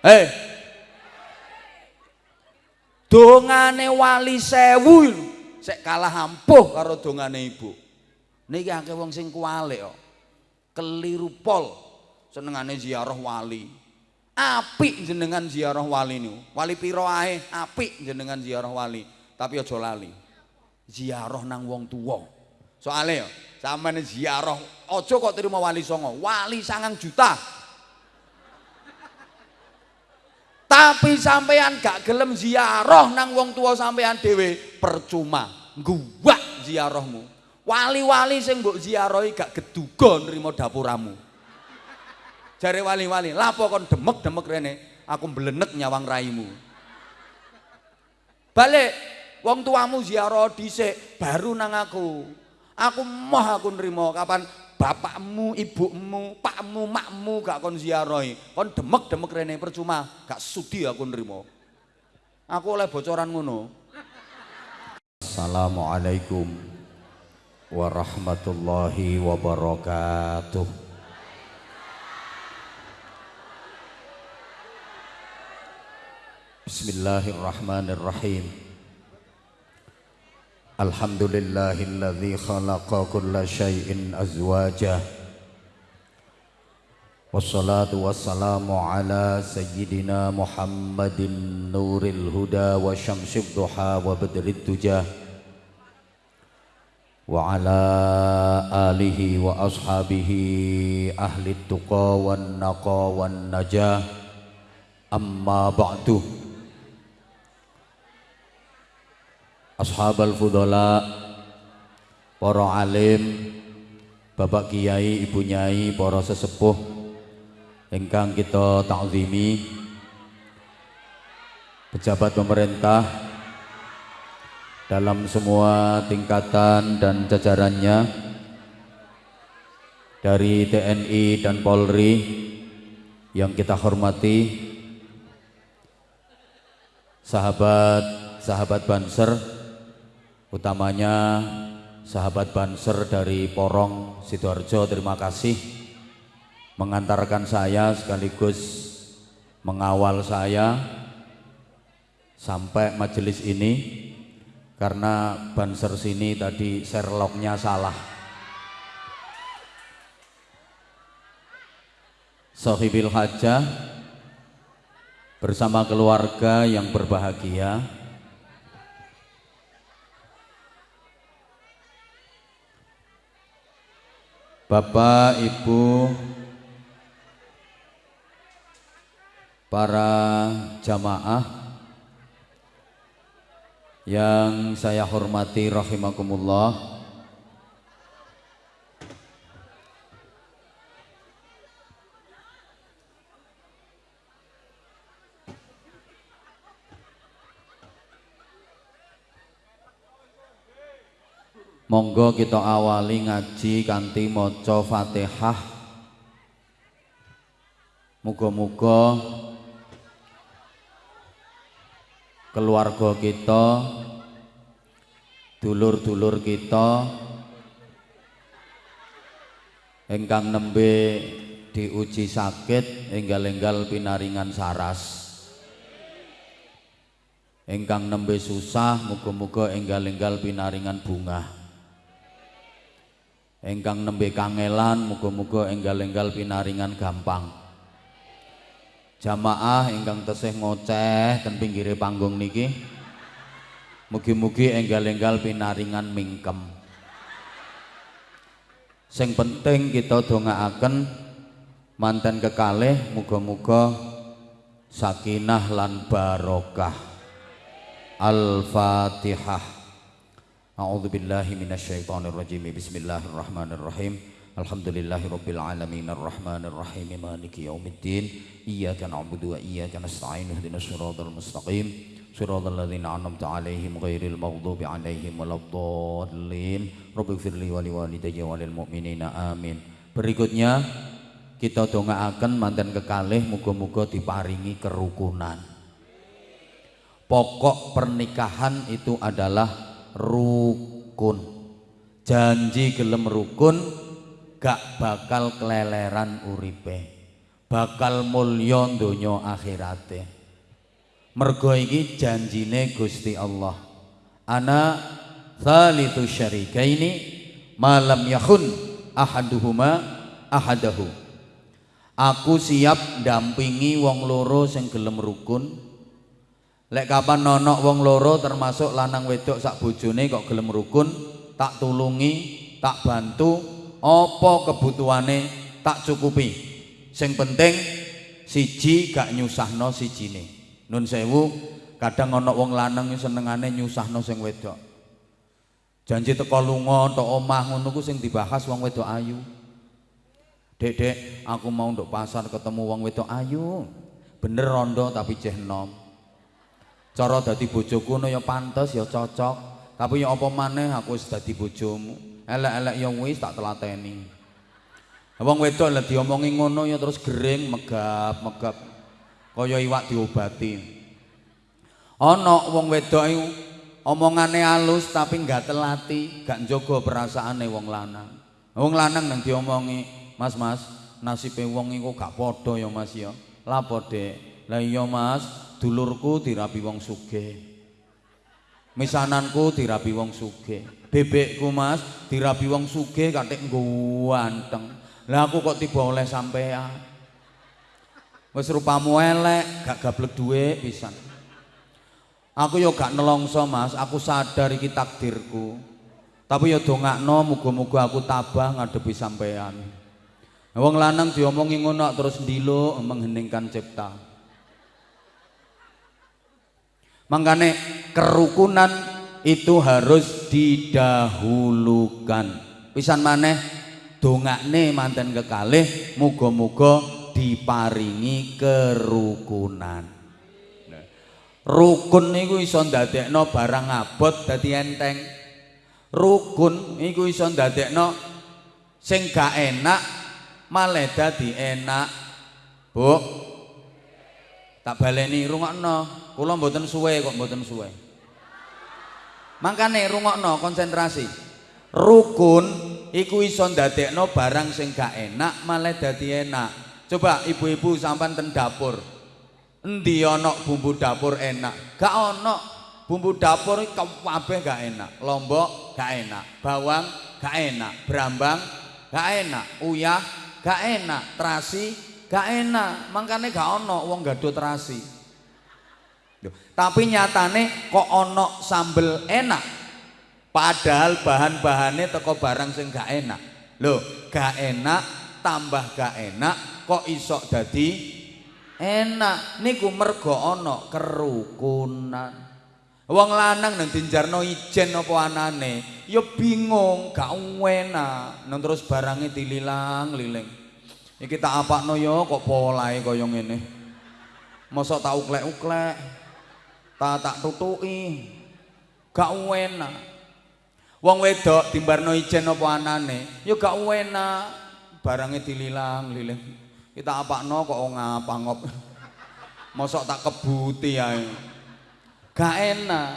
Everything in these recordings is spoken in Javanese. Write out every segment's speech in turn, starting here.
Eh. Dongane wali sewu sek kalah ampuh karo dongane ibu. Niki akeh wong sing kualik kok. Keliru pol senengane ziarah wali. Apik jenengan ziarah wali niku. Wali pira ae apik jenengan ziarah wali, tapi aja lali. Ziarah nang wong tuwa. Soale ya, sampeyan ziarah aja kok terima wali songo. Wali sangang juta. Tapi sampean gak gelem ziarah nang wong tua sampean dhewe percuma. Guwak ziarahmu. Wali-wali sing mbok ziarahi gak geduga nrimo dapuramu. Jare wali-wali, lapo kon demek-demek rene, aku mblenek nyawang raimu. Balik, wong tuamu ziarah dhisik baru nang aku. Aku moh aku nrimo kapan bapakmu, ibumu, pakmu, makmu gak kon ziarahi. Kon demek-demek rene percuma, gak sudi aku nrimo. Aku oleh bocoran ngono. Assalamualaikum warahmatullahi wabarakatuh. Bismillahirrahmanirrahim. الحمد لله الذي خلق كل شيء أزواجا والصلاة والسلام على سيدنا محمد نور الهدى وشمس الضحى وبدر الدجى. وعلى آله وأصحابه أهل التقى والنقى والنجاة. أما بعد Ashabal Fudola Para alim Bapak Kiai, Ibu Nyai, para sesepuh Engkang kita takzimi Pejabat pemerintah Dalam semua tingkatan dan jajarannya Dari TNI dan Polri Yang kita hormati Sahabat-sahabat Banser utamanya sahabat Banser dari Porong Sidoarjo terima kasih. Mengantarkan saya sekaligus mengawal saya sampai majelis ini karena Banser sini tadi Sherlocknya salah. Sohibil Hajah bersama keluarga yang berbahagia Bapak, Ibu, para jamaah yang saya hormati rahimakumullah Monggo kita awali ngaji kanthi maca Fatihah. Muga-muga keluarga kita, dulur-dulur kita ingkang nembe diuji sakit enggal-enggal pinaringan saras. Engkang nembe susah muga-muga enggal-enggal pinaringan bunga engkang nembe kangelan muga-muga enggal-enggal pinaringan gampang. Jamaah ingkang tesih ngoceh ten pinggire panggung niki mugi-mugi enggal-enggal pinaringan mingkem. Sing penting kita dongaaken manten kekalih muga-muga sakinah lan barokah. Al-fatihah A'udzu billahi minasyaitonir rajim. Bismillahirrahmanirrahim. Alhamdulillahirabbil alamin arrahmanir rahim maliki yaumiddin. Iyyaka na'budu wa iyyaka nasta'in ihdinas siratal mustaqim. Siratal ladzina an'amta 'alaihim ghairil maghdubi 'alaihim waladdallin. Rabbighfirli wa liwalidayya. Berikutnya kita dongaaken manten kekalih muga-muga diparingi kerukunan. Pokok pernikahan itu adalah rukun. Janji gelem rukun gak bakal keleleran uripe. Bakal mulya donya akhirate. Mergo iki janjine Gusti Allah. Ana thalithu syarikaini malam yakhun ahaduhuma ahadahu. Aku siap dampingi wong loro sing gelem rukun lek kapan nonok wong loro termasuk lanang wedok sak bojone kok gelem rukun tak tulungi tak bantu apa kebutuhane tak cukupi sing penting siji gak nyusahno sijine nun sewu kadang ana wong lanang senengane nyusahno sing wedok janji teko lunga tok omah ngono ku sing dibahas wong wedok ayu Dek, dek, aku mau untuk pasar ketemu wong wedok ayu. Bener rondo tapi ceh nom. Cara dadi bojoku no ya pantes ya cocok. Tapi ya apa maneh aku wis dadi bojomu. Elek-elek ya wis tak telateni. Wong wedok lek diomongi ngono ya terus gering megap megap. Kaya iwak diobati. Ana wong wedok iku omongane halus tapi enggak telati, gak njogo perasaane wong lanang. Wong lanang nang diomongi Mas Mas, nasibe wong iku gak padha ya Mas ya. Lapo Dek? Lah iya Mas, dulurku dirabi wong sugih. Misananku dirabi wong sugih. Bebekku Mas dirabi wong sugih katik ganteng. Lah aku kok tiba oleh sampean. Wis rupamu elek, gak gablek duwe pisan. Aku yo gak nelongso Mas, aku sadar iki takdirku. Tapi yo dongakno muga-muga aku tabah ngadepi sampean. Wong lanang diomongi ngono terus ndilo mengheningkan cipta. Makanya kerukunan itu harus didahulukan. Pisan maneh dongakne manten kekalih muga-muga diparingi kerukunan. Rukun niku iso ndadekno barang abot dadi enteng. Rukun iku iso ndadekno sing gak enak malah dadi enak. Bu. Tak baleni rungokno. Kula mboten suwe kok mboten suwe. Mangkane rungokno konsentrasi. Rukun iku iso ndadekno barang sing gak enak malah dadi enak. Coba ibu-ibu sampan ten dapur. Endi ana bumbu dapur enak? Gak ana. Bumbu dapur kabeh gak enak. Lombok gak enak, bawang gak enak, brambang gak enak, uyah gak enak, terasi gak enak, makanya gak ono wong gado terasi. Tapi nyatane kok ono sambel enak, padahal bahan-bahannya teko barang sing gak enak. Loh, gak enak tambah gak enak kok isok dadi enak. Niku mergo ono kerukunan. Wong lanang nang dinjarno ijen apa anane, ya bingung, gak enak. Nang terus barangnya dililang-liling. Iki tak apakno ya kok polahe kaya ngene. Mosok tak uklek-uklek. Tak tak tutuki. Gak enak. Wong wedok dimbarno ijen apa anane, ya gak enak. Barangnya dililang-liling. Kita apakno kok ngapa-ngop. Mosok tak kebuti ae. gak enak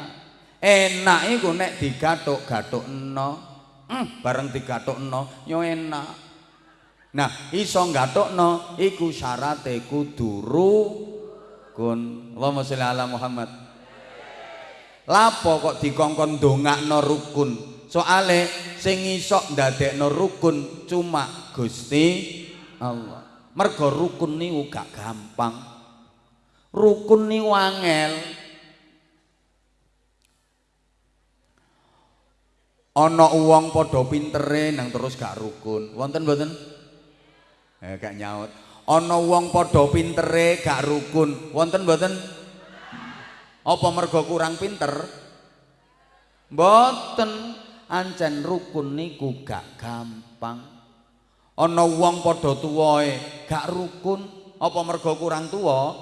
enak iku nek digathuk-gathukno hmm, bareng digathukno yo enak nah iso gathukno iku syarate kudu rukun Allahumma sholli ala Muhammad lapo kok dikongkon dongakno rukun? Soale sing iso ndadekno rukun cuma Gusti Allah. Mergo rukun niku gak gampang. Rukun niku angel. Ana wong padha pintere nang terus gak rukun. Wonten mboten? Eh gak nyaut. Ana wong padha pintere gak rukun. Wonten mboten apa mergo kurang pinter? Mboten. Ancen rukun niku gak gampang. Ana wong padha tuwae gak rukun. Apa mergo kurang tuwa?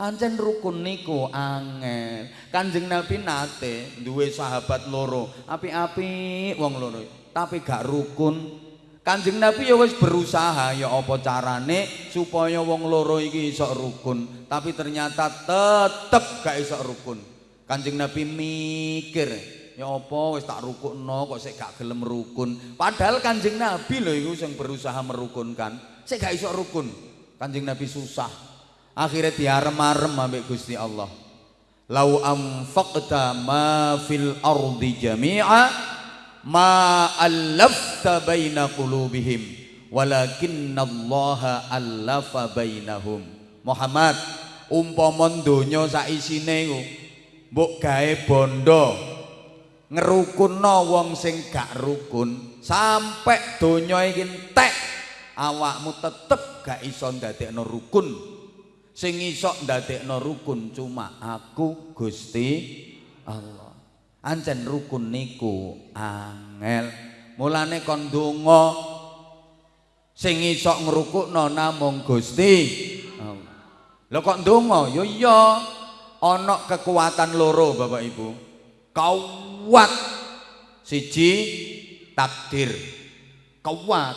Ancen rukun niku angel. Kanjeng Nabi nate duwe sahabat loro, api-api wong loro, tapi gak rukun. Kanjeng Nabi ya wis berusaha ya apa carane supaya wong loro iki iso rukun, tapi ternyata tetep gak iso rukun. Kanjeng Nabi mikir, ya apa wis tak rukunno kok sik gak gelem rukun. Padahal Kanjeng Nabi lho iku sing berusaha merukunkan. Sik gak iso rukun. Kanjeng Nabi susah. Akhirnya diarem-arem ambek Gusti Allah. Lau anfaqta ma fil ardi jami'a ma allafta baina qulubihim walakinallaha allafa bainahum. Muhammad umpama donya sak isine iku mbok gawe bondo ngerukunno wong sing gak rukun sampai donya iki entek awakmu tetep gak iso ndadekno rukun sing iso ndadekno rukun cuma aku Gusti Allah ancen rukun niku angel. Mulane kon donga sing iso ngrukukno namung Gusti Allah. Lho kok ndonga ya iya ana kekuatan loro Bapak Ibu. Kuat siji takdir. Kuat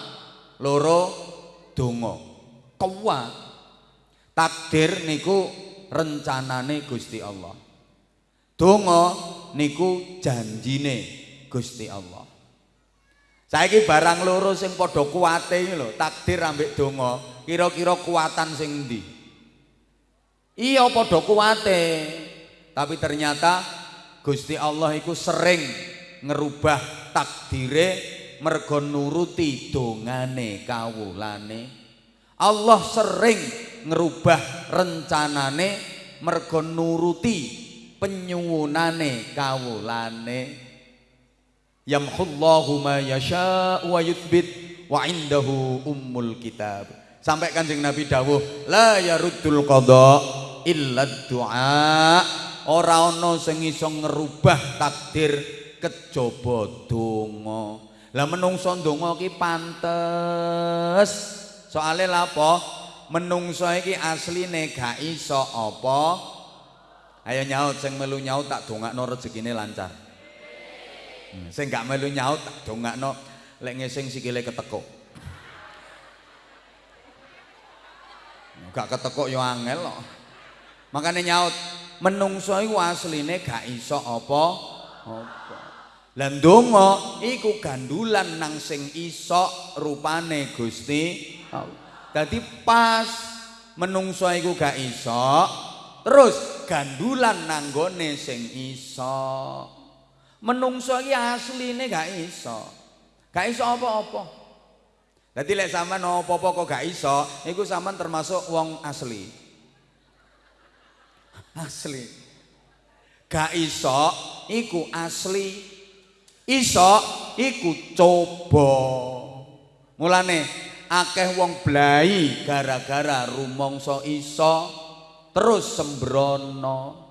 loro donga. Kuat takdir niku rencanane Gusti Allah donga niku janjine Gusti Allah saiki barang loro sing padha kuwate iki lho takdir ambek donga kira-kira kuatan sing endi Iya padha kuwate. Tapi ternyata Gusti Allah iku sering ngerubah takdire mergo nuruti dongane kawulane. Allah sering ngerubah rencanane mergo nuruti penyuwunane kawulane. Yamhullahu ma yasha wa yuthbit wa indahu ummul kitab. Sampai Kanjeng Nabi dawuh, la yaruddul qada illa du'a. Ora ana sing iso ngerubah takdir kejaba donga. Lah menungso donga ki pantes. Soale lha apa? Menungso iki asline gak iso apa? Ayo nyaut sing melu nyaut tak dongakno rezekine lancar. Hmm, sing gak melu nyaut tak dongakno lek ngesing sikile ketekuk. Gak ketekuk yo angel kok. Makane nyaut menungso iku asline gak iso apa apa. Lah ndonga iku gandulan nang sing iso rupane Gusti Allah. Dadi pas menungso iku gak iso, terus gandulan nang gone sing iso. Menungso iki asline gak iso. Gak iso apa-apa. Dadi lek sampean apa-apa kok gak iso, iku sampean termasuk wong asli. Asli. Gak iso iku asli. Iso iku coba. Mulane akeh wong blai gara-gara rumangsa iso terus sembrono.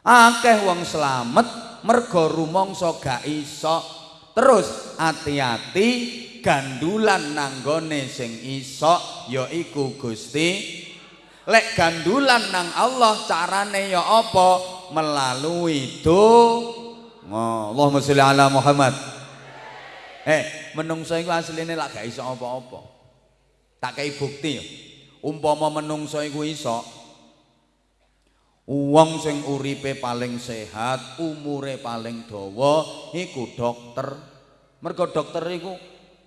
Akeh wong slamet mergo rumangsa gak iso. Terus hati-hati gandulan nanggone sing iso yaiku Gusti. Lek gandulan nang Allah carane ya apa? Melalui do Allahumma sholli ala Muhammad. Eh menungso iku asline lak gak iso apa-apa. Tak kei bukti. Ya umpama menungso iku iso Wong sing uripe paling sehat, umure paling dawa iku dokter. Mergo dokter iku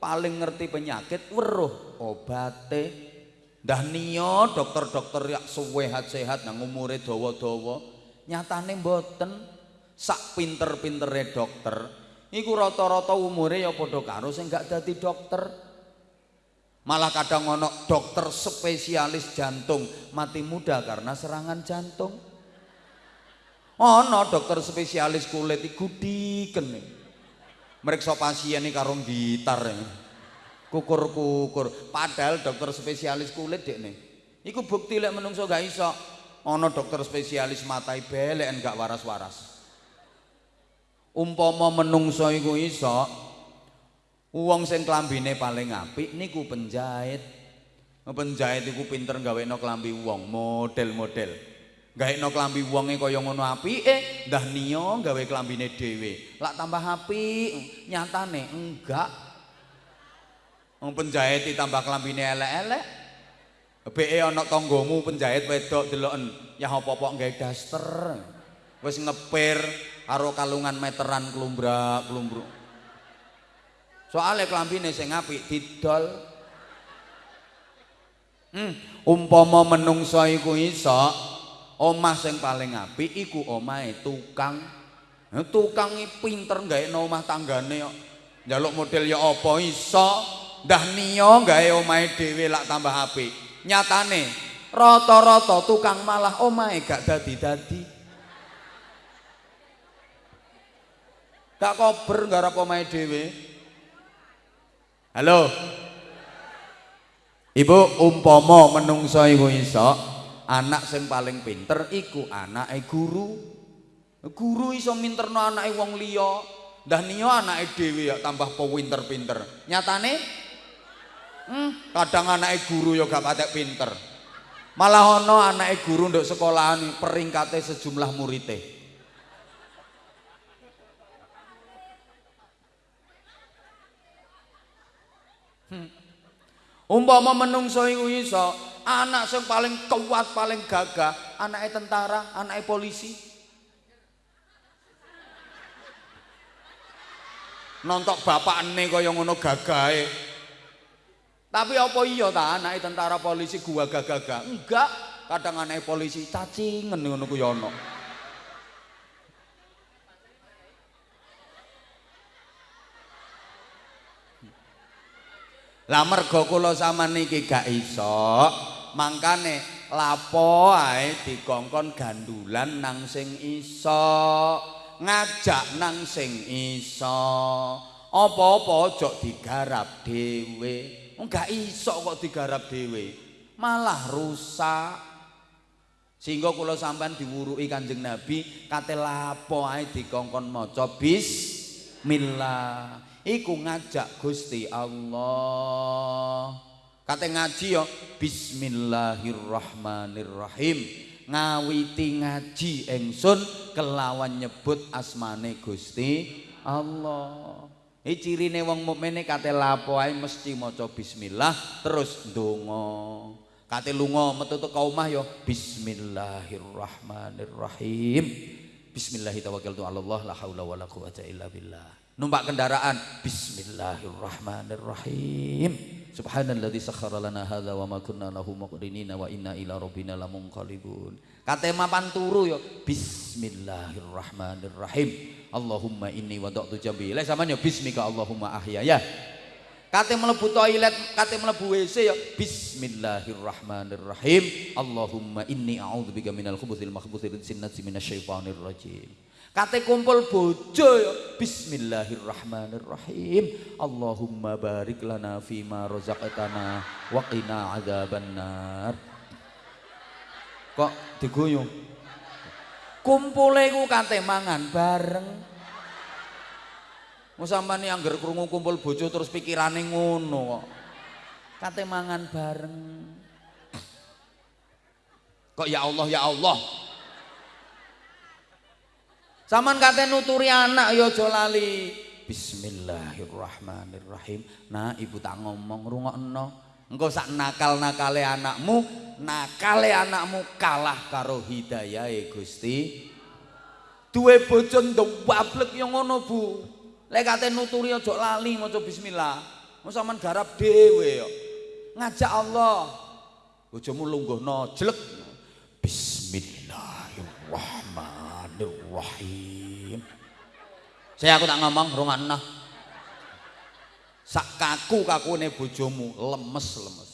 paling ngerti penyakit, weruh obate. Ndah niya dokter-dokter yak sehat-sehat nang umure dawa-dawa, nyatane mboten sak pinter-pintere dokter. Iku rata-rata umure ya padha karo sing gak dadi dokter. Malah kadang ono dokter spesialis jantung mati muda karena serangan jantung. Ono dokter spesialis kulit iku diken. Meriksa pasien karo gitar. Kukur-kukur. Padahal dokter spesialis kulit dekne. Iku bukti lek menungso gak iso. Ono dokter spesialis matai belek gak waras-waras. Umpama menungso iku iso, Wong sing klambine paling apik niku penjahit. Penjahit iku pinter gawekno klambi wong, model-model. Gawekno klambi wonge kaya ngono apike, ndah niya gawe klambine dhewe. Lak tambah apik, nyatane enggak. Wong penjahit ditambah klambine elek-elek. Beke ana tanggamu penjahit wedok deloken, ya apa-apa gawe daster. Wis ngepir, karo kalungan meteran klumbrak klumbruk. Soale klambine sing apik didol. Hmm, umpama menungso iku iso omah sing paling apik iku omahe tukang. Tukang pinter gawe omah tanggane kok. Njaluk model ya apa iso. Ndah niya gawe omahe dhewe lak tambah apik. Nyatane rata-rata tukang malah omahe gak dadi-dadi. Gak kober garap omahe dhewe. Halo. Ibu umpama menungso iku iso anak sing paling pinter iku anake guru. Guru iso minterno anake wong liya. Ndah niya anake dhewe ya tambah pinter-pinter. Nyatane hmm, kadang anake guru ya gak patek pinter. Malah ana anake guru nduk sekolahan peringkate sejumlah muridé. Hmm. Umpama menungso iku iso, anak sing paling kuat, paling gagah, anake tentara, anake polisi. Nontok bapakne kaya ngono gagahe. Tapi apa iya ta anake tentara polisi gua gagah-gagah? Enggak, kadang anake polisi cacingen ngono ana. Lah mergo kula sampean niki gak iso, mangkane lapo ae dikongkon gandulan nang sing iso, ngajak nang sing iso. Apa-apa aja digarap dhewe. Enggak iso kok digarap dhewe. Malah rusak. Sehingga kula sampean diwuruki Kanjeng Nabi, kate lapo ae dikongkon maca bismillah. iku ngajak Gusti Allah. Kate ngaji yo Bismillahirrahmanirrahim. Ngawiti ngaji ingsun kelawan nyebut asmane Gusti Allah. Iki cirine wong mukmine kate lapo ae mesti maca bismillah terus ndonga. Kate lunga metu teko omah yo Bismillahirrahmanirrahim. Bismillahirrahmanirrahim. La haula quwata illa billah. numpak kendaraan bismillahirrahmanirrahim subhanalladzi sakhkhara lana hadza wa ma kunna lahu muqrinina wa inna ila rabbina lamunqalibun. Kate mapan turu yo bismillahirrahmanirrahim. Allahumma inni wada'tu jambi. Lek sampean yo bismika Allahumma ahya. Ya. Kate mlebu toilet kate mlebu WC yo bismillahirrahmanirrahim. Allahumma inni a'udzubika minal khubuthil makhbuthil sinnati minasyaitonir rajim Kate kumpul bojo ya. Bismillahirrahmanirrahim. Allahumma barik lana fima razaqtana wa qina adzabannar. Kok diguyung? Kumpule ku kate mangan bareng. Mau sampean angger krungu kumpul bojo terus pikirane ngono kok. Kate mangan bareng. Kok ya Allah ya Allah. Saman kate nuturi anak ya aja lali. Bismillahirrahmanirrahim. Nah, ibu tak ngomong rungokno. Engko sak nakal-nakale anakmu, nakale anakmu kalah karo hidayahe Gusti. Duwe bojo ndwablek ya ngono, Bu. Lek kate nuturi aja lali maca bismillah. Mau sampean garap dhewe ya. Ngajak Allah. Bojomu lungguhno jelek. Bismillahirrahmanirrahim. Bismillahirrahmanirrahim. Saya aku tak ngomong rungokno. Sak kaku kakune bojomu lemes-lemes.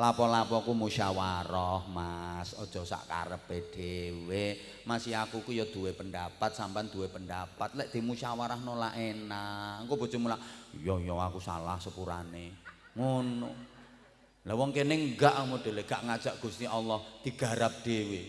Lapo-lapoku musyawarah, Mas. Aja sak karepe dhewe. Masih aku ku ya duwe pendapat, sampean duwe pendapat. Lek dimusyawarah nolak enak. Engko bojomu lak, "Iya, iya aku salah sepurane." Ngono. Lah wong kene enggak modele gak ngajak Gusti Allah digarap dhewe.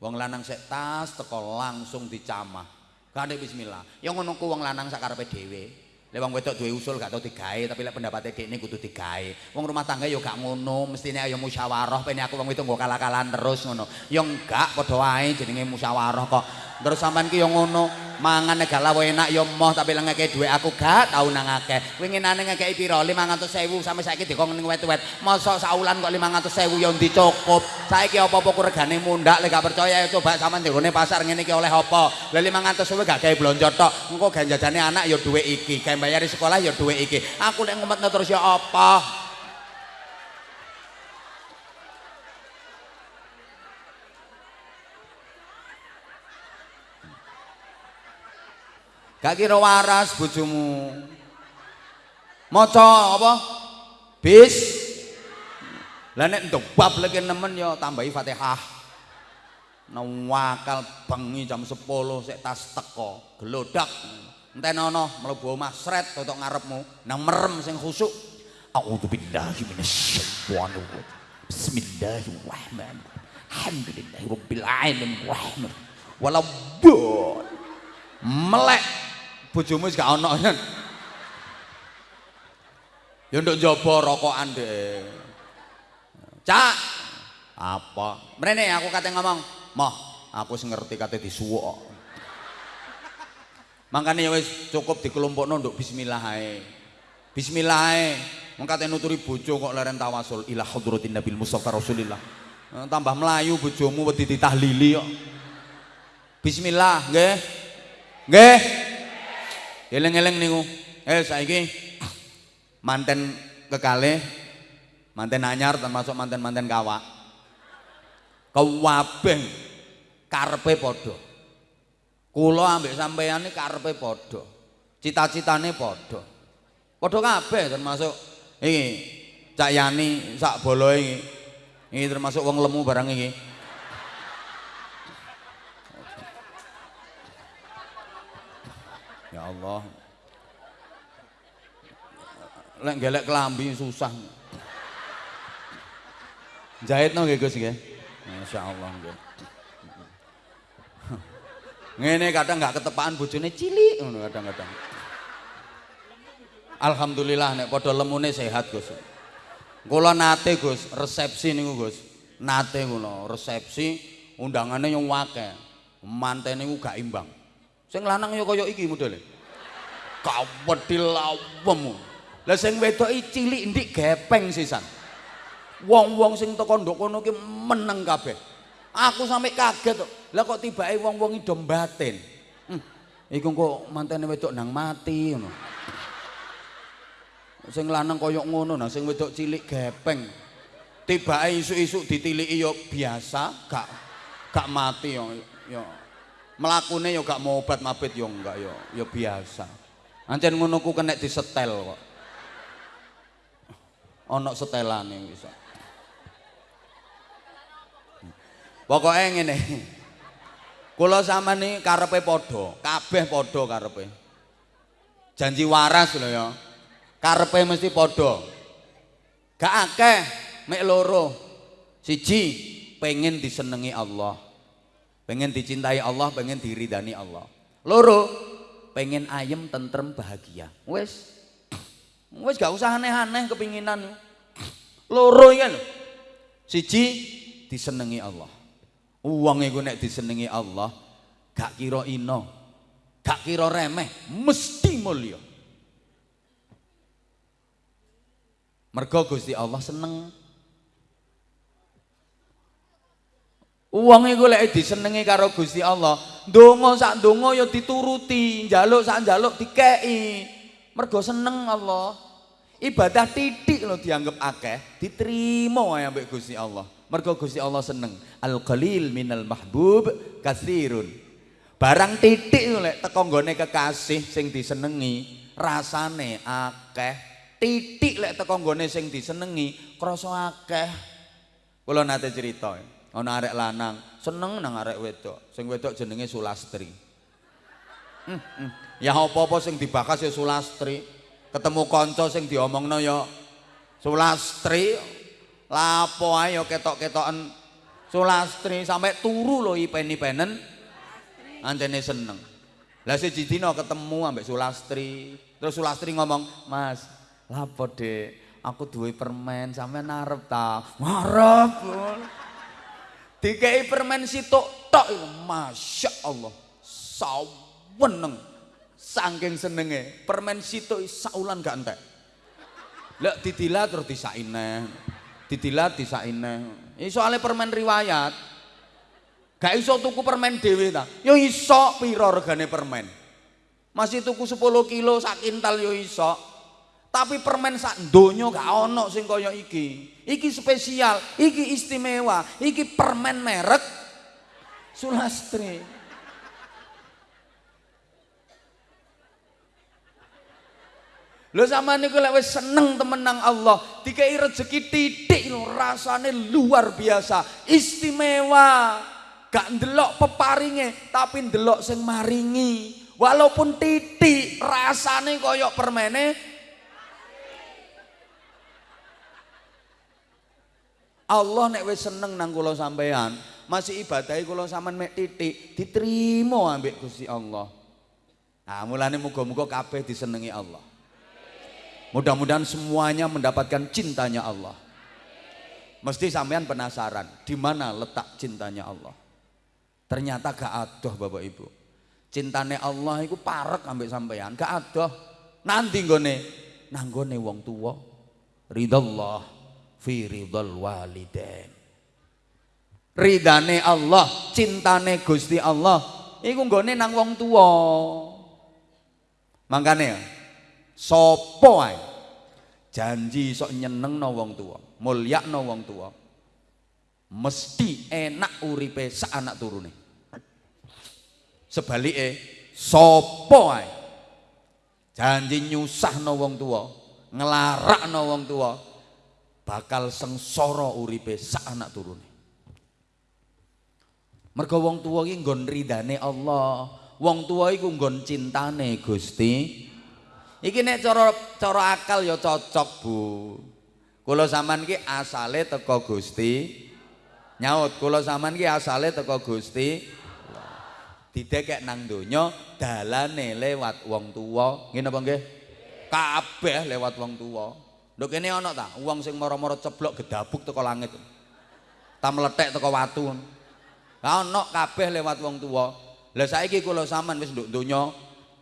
Wong lanang sek tas teko langsung dicamah. Gak ada bismillah. Ya ngono ku wong lanang sakarepe dhewe. Lek wong wedok duwe usul gak tau digawe tapi lek pendapate dekne kudu digawe. Wong rumah tangga ya gak ngono, mestine ayo musyawarah pene aku wong itu nggo kalah-kalahan terus ngono. Ya enggak padha wae jenenge musyawarah kok. Terus sampean ki yo ngono, mangan gak lawe enak yo moh tapi lek ngekek dhuwit aku gak tau nang akeh. Winginane ngekeki pira? 500.000 sampe saiki dikon ning wet-wet. Mosok saulan kok 500.000 yo dicukup. Saiki apa-apa regane mundak lek gak percaya coba sampean ndirone pasar ngene iki oleh apa? Lah 500.000 gak gawe blonjo tok. Engko gawe jajane anak yo dhuwit iki, gawe bayari sekolah yo dhuwit iki. Aku nek ngumetno terus yo apa? Gak kira waras bojomu. Maca apa? Bis. Lah nek ndobab lek nemen ya tambahi Fatihah. Nawakal bengi jam 10 sik tas teko, gelodak. Entenono mlebu omah sret totok ngarepmu, nang merem sing khusuk. A'udzu billahi minasyaitonir rajim. Bismillahirrahmanirrahim. Alhamdulillahirabbil alamin. Walau melek bojomu wis gak ana kan. Ya nduk njaba rokokan deh. Cak. Apa? Mrene aku kate ngomong, "Moh, aku wis ngerti kate disuwuk." Mangkane ya wis cukup dikelompokno nduk bismillah ae. Bismillah ae. Wong kate nuturi bojo kok leren tawasul ila hadratin nabil mustafa rasulillah. Eh, tambah melayu bojomu wedi ditahlili kok. Bismillah, nggih. Nggih. Eleng-eleng niku. Eh saiki manten kekale manten anyar termasuk manten-manten kawak. Kewabeh karepe padha. Kula ambek sampeyan iki karepe padha. Cita-citane padha. Padha kabeh termasuk iki Cak Yani sak boloe iki. Iki termasuk wong lemu barang iki. Allah. Lek gelek kelambi susah. Jahitno nggih Gus nggih. Masyaallah nggih. Ngene kadang nggak ketepaan bojone cilik ngono kadang-kadang. Alhamdulillah nek padha lemune sehat Gus. Kula nate Gus, resepsi niku Gus. Nate kula resepsi undangane yang akeh. Mantene niku gak imbang. Sing lanang ya kaya iki modele. Kawedil lawem. Lah sing wedok cilik ndik gepeng sisan. Wong-wong sing teko ndok kono ki meneng kabeh. Aku sampe kaget kok. Lah kok tibake wong-wong ido batin. Hmm, iku kok mantene wedok nang mati ngono. Sing lanang kaya ngono nah sing wedok cilik gepeng. Tibake isuk-isuk ditiliki ya biasa, gak gak mati yo. Yo mlakune ya gak mau obat mabit ya enggak ya ya biasa ancen ngono ku kena disetel kok. Ana setelane bisa pokoknya ngene. Kula sama nih karepe padha kabeh padha karepe. Janji waras lho ya. Karepe mesti padha. Gak akeh mek loro. Siji pengen disenengi Allah. Pengen dicintai Allah pengen diridani Allah. Loro pengen ayem tentrem bahagia. Wes wes gak usah aneh-aneh kepinginan. Loro kan siji disenengi Allah. Uang itu nek disenengi Allah gak kira ino gak kira remeh mesti mulia. Mergo Gusti Allah seneng. Uang iku lek disenengi karo Gusti Allah, ndonga sak ndonga ya dituruti, njaluk sak njaluk dikeki. Mergo seneng Allah. Ibadah titik lo dianggap akeh, diterima wae ambek Gusti Allah. Mergo Gusti Allah seneng. Al qalil minal mahbub katsirun. Barang titik lek teko nggone kekasih sing disenengi, rasane akeh. Titik lek teko nggone sing disenengi, krasa akeh. Kula nate cerita. Ana arek lanang seneng nang arek wedok. Sing wedok jenenge Sulastri. Hmm, hmm. ya apa-apa sing dibahas ya Sulastri. Ketemu kanca sing diomongno ya Sulastri. Lapo ae ya ketok-ketoken Sulastri. Sampai turu lho ipen-ipenen. Anjene seneng. Lah siji dina ketemu ambek Sulastri. Terus Sulastri ngomong Mas lapo dek aku duwe permen sampean arep ta? Ngarep dikei permen sitok tok masya Allah saweneng. Saking senenge permen situ saulan gak entek. Lek didilat terus disaine didilat disaine. Ini soalnya permen riwayat. Gak iso tuku permen dewe ta? Yo iso piro regane permen? Masih tuku 10 kilo sak kintal yo iso tapi permen sak donya gak ono sing kaya iki iki spesial iki istimewa iki permen merek Sulastri Lho sama niku lek wis seneng temen nang Allah, dikai rezeki titik lho, rasane luar biasa, istimewa. Gak ndelok peparinge, tapi ndelok sing maringi. Walaupun titik, rasane koyok permene Allah nek wis seneng nang kula sampean, masih ibadahi kula sampean mek titik, diterima ambek Gusti Allah. Nah, mulane muga-muga kabeh disenengi Allah. Mudah-mudahan semuanya mendapatkan cintanya Allah. Mesti sampean penasaran, di mana letak cintanya Allah? Ternyata gak adoh Bapak Ibu. Cintane Allah itu parek ambek sampean, gak adoh. Nanti nggone nanggone wong tua. Ridallah fi ridal walidain. Ridane Allah, cintane Gusti Allah iku nggone nang wong tua. Makane Sopo ae janji sok nyenengno wong tua, mulyakno wong tua. Mesti enak uripe sak anak turune. Sebalike sapa ae janji nyusahno wong tua, nglarakno wong tua, bakal sengsara uripe sak anak turune. Mergo wong tua iki nggon ridane Allah. Wong tua iku nggon cintane Gusti Iki nek cara cara akal ya cocok, Bu. Kula sampean ki asale teko Gusti. Nyaut, kula sampean ki asale teko Gusti. Didekek nang donya dalane lewat wong tuwa. Ngene apa nggih? Kabeh lewat wong tuwa. Nduk kene ana ta? Wong sing mara-mara ceblok gedabuk teko langit. Ta meletek teko watu. Lah ana kabeh lewat wong tuwa. Lah saiki kula sampean wis nduk donya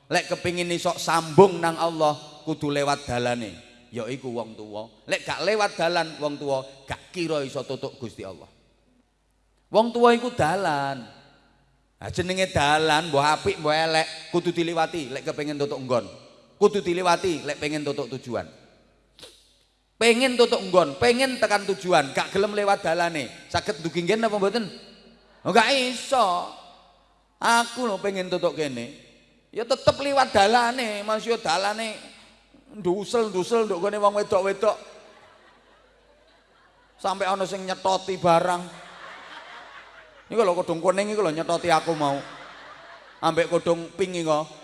lek kepingin isok sambung nang Allah kudu lewat dalane. Yaiku wong tua lek gak lewat dalan wong tua gak kira iso tutuk Gusti Allah. Wong tua iku dalan. Nah, jenenge dalan mbah apik mbah elek kudu diliwati lek kepingin tutuk nggon. Kudu diliwati lek pengen tutuk tujuan pengen tutuk nggon pengen tekan tujuan gak gelem lewat dalane. Sakit dugi nggen apa mboten? Oh, gak iso. Aku lo pengen tutuk kene. Ya tetep liwat dalane Mas dalane ndusel-ndusel nduk gone wong wedok-wedok. Sampai ana sing nyetoti barang. Ini kalau kodong kuning ini kalau nyetoti aku mau. Ambek kodong pink kok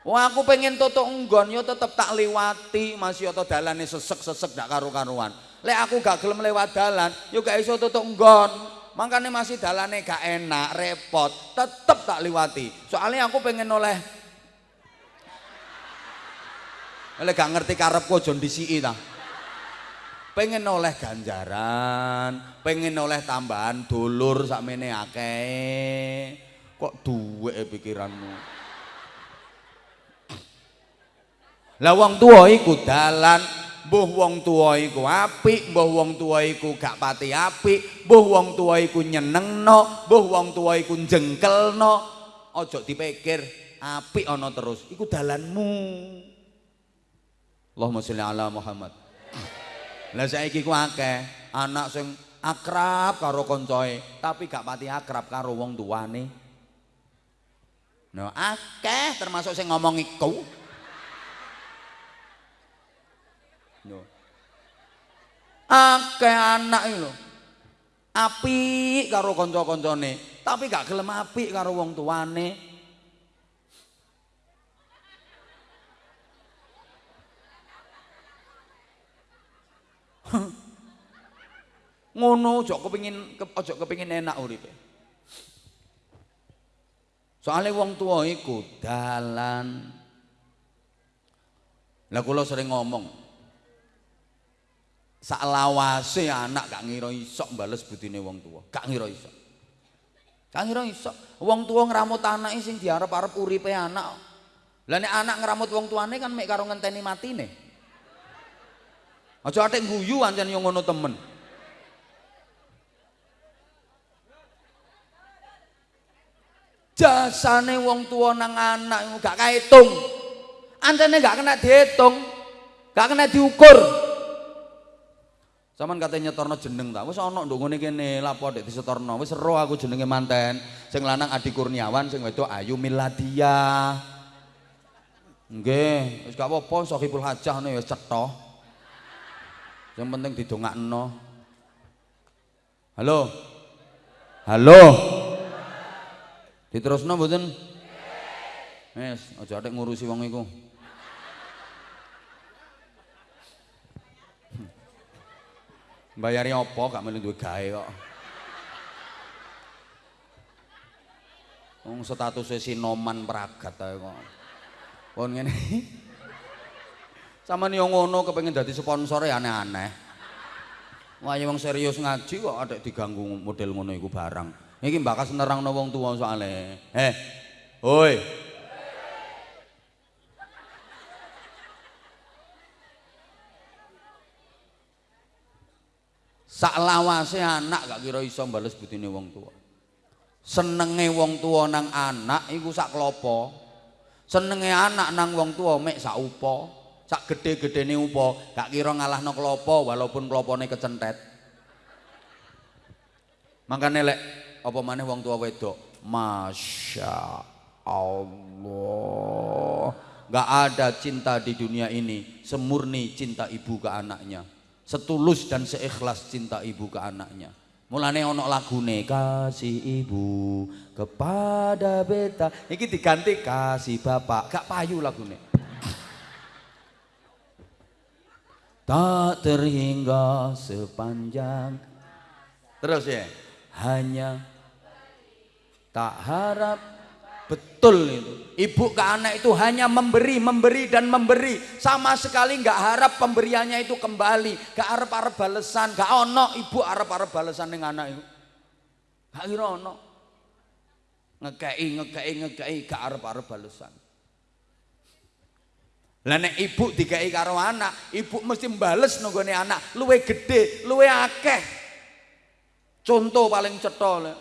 Wah aku pengen tutuk enggon yo tetep tak liwati masih atau dalane sesek-sesek dak karu-karuan. Lek aku gak gelem lewat dalan, yo gak iso tutuk enggon. makanya masih dalane gak enak, repot, tetep tak liwati. Soalnya aku pengen oleh oleh gak ngerti karepku aja ndisiki ta. Pengen oleh ganjaran, pengen oleh tambahan dulur sakmene akeh. Kok duwe pikiranmu? Lah wong tuwa iku dalan mbuh wong tuwa iku apik, mbuh wong tuwa iku gak pati apik, mbuh wong tuwa iku nyenengno, mbuh wong tuwa iku jengkelno. Aja dipikir apik ana terus, iku dalanmu. Allahumma sholli ala Muhammad. Lah saiki ku akeh anak sing akrab karo koncoe, tapi gak pati akrab karo wong tuane. Nah, akeh termasuk sing ngomong iku. Akeh anak lho. Apik karo kanca-kancane, tapi gak gelem apik karo wong tuane. Ngono aja kepengin aja kepengin enak uripe. Soale wong tua iku dalan. Lah kula sering ngomong, sak lawase anak gak ngira iso bales budine wong tua gak ngira iso Gak ngira iso. Wong tuwa ngramut anake sing diarep-arep uripe anak. Lah nek anak ngramut wong tuane kan mek karo ngenteni matine. Aja atik guyu ancen yo ngono temen. Jasane wong tua nang anak gak kahitung. Ancene gak kena dihitung. Gak kena diukur. Saman katanya nyetorno jeneng ta. Wis ana ndongone kene lapo dek disetorno. Wis ero aku jenenge manten. Sing lanang Adi Kurniawan, sing wedok Ayu Miladia. Nggih, wis gak apa-apa Sohibul Hajah ne wis cetha. Yang penting didongakno. Halo. Halo. Diterusno mboten? Wis, aja atik ngurusi wong iku. Bayari apa gak melu duwe gawe kok. Wong statusé sinoman pragat ae kok. Pon ngene. Saman yo ngono kepengin dadi sponsor ya aneh-aneh. Wah, wong serius ngaji kok ada diganggu model ngono iku barang. Iki bakas nerangno wong tuwa soalé. Eh. Hoi. Sak lawase anak gak kira iso bales butine wong tua senenge wong tua nang anak iku sak klopo. Senenge anak nang wong tua mek sak upo. Sak gede-gedene upo. Gak kira ngalahno klopo walaupun klopone kecentet. Makane lek apa maneh wong tua wedok Masya Allah gak ada cinta di dunia ini semurni cinta ibu ke anaknya setulus dan seikhlas cinta ibu ke anaknya. Mulane ono lagune kasih ibu kepada beta. Iki diganti kasih bapak. Gak payu lagune. Tak terhingga sepanjang Terus ya Hanya Tak harap Betul itu. Ibu ke anak itu hanya memberi, memberi dan memberi. Sama sekali nggak harap pemberiannya itu kembali. Gak harap-harap balesan. Gak ono ibu harap-harap balesan dengan anak itu. Gak kira ono. Ngekei, ngekei, ngekei. Gak harap-harap balesan. Lah nek ibu dikei karo anak, ibu mesti mbales nunggone anak, luwe gede, luwe akeh. Contoh paling cetha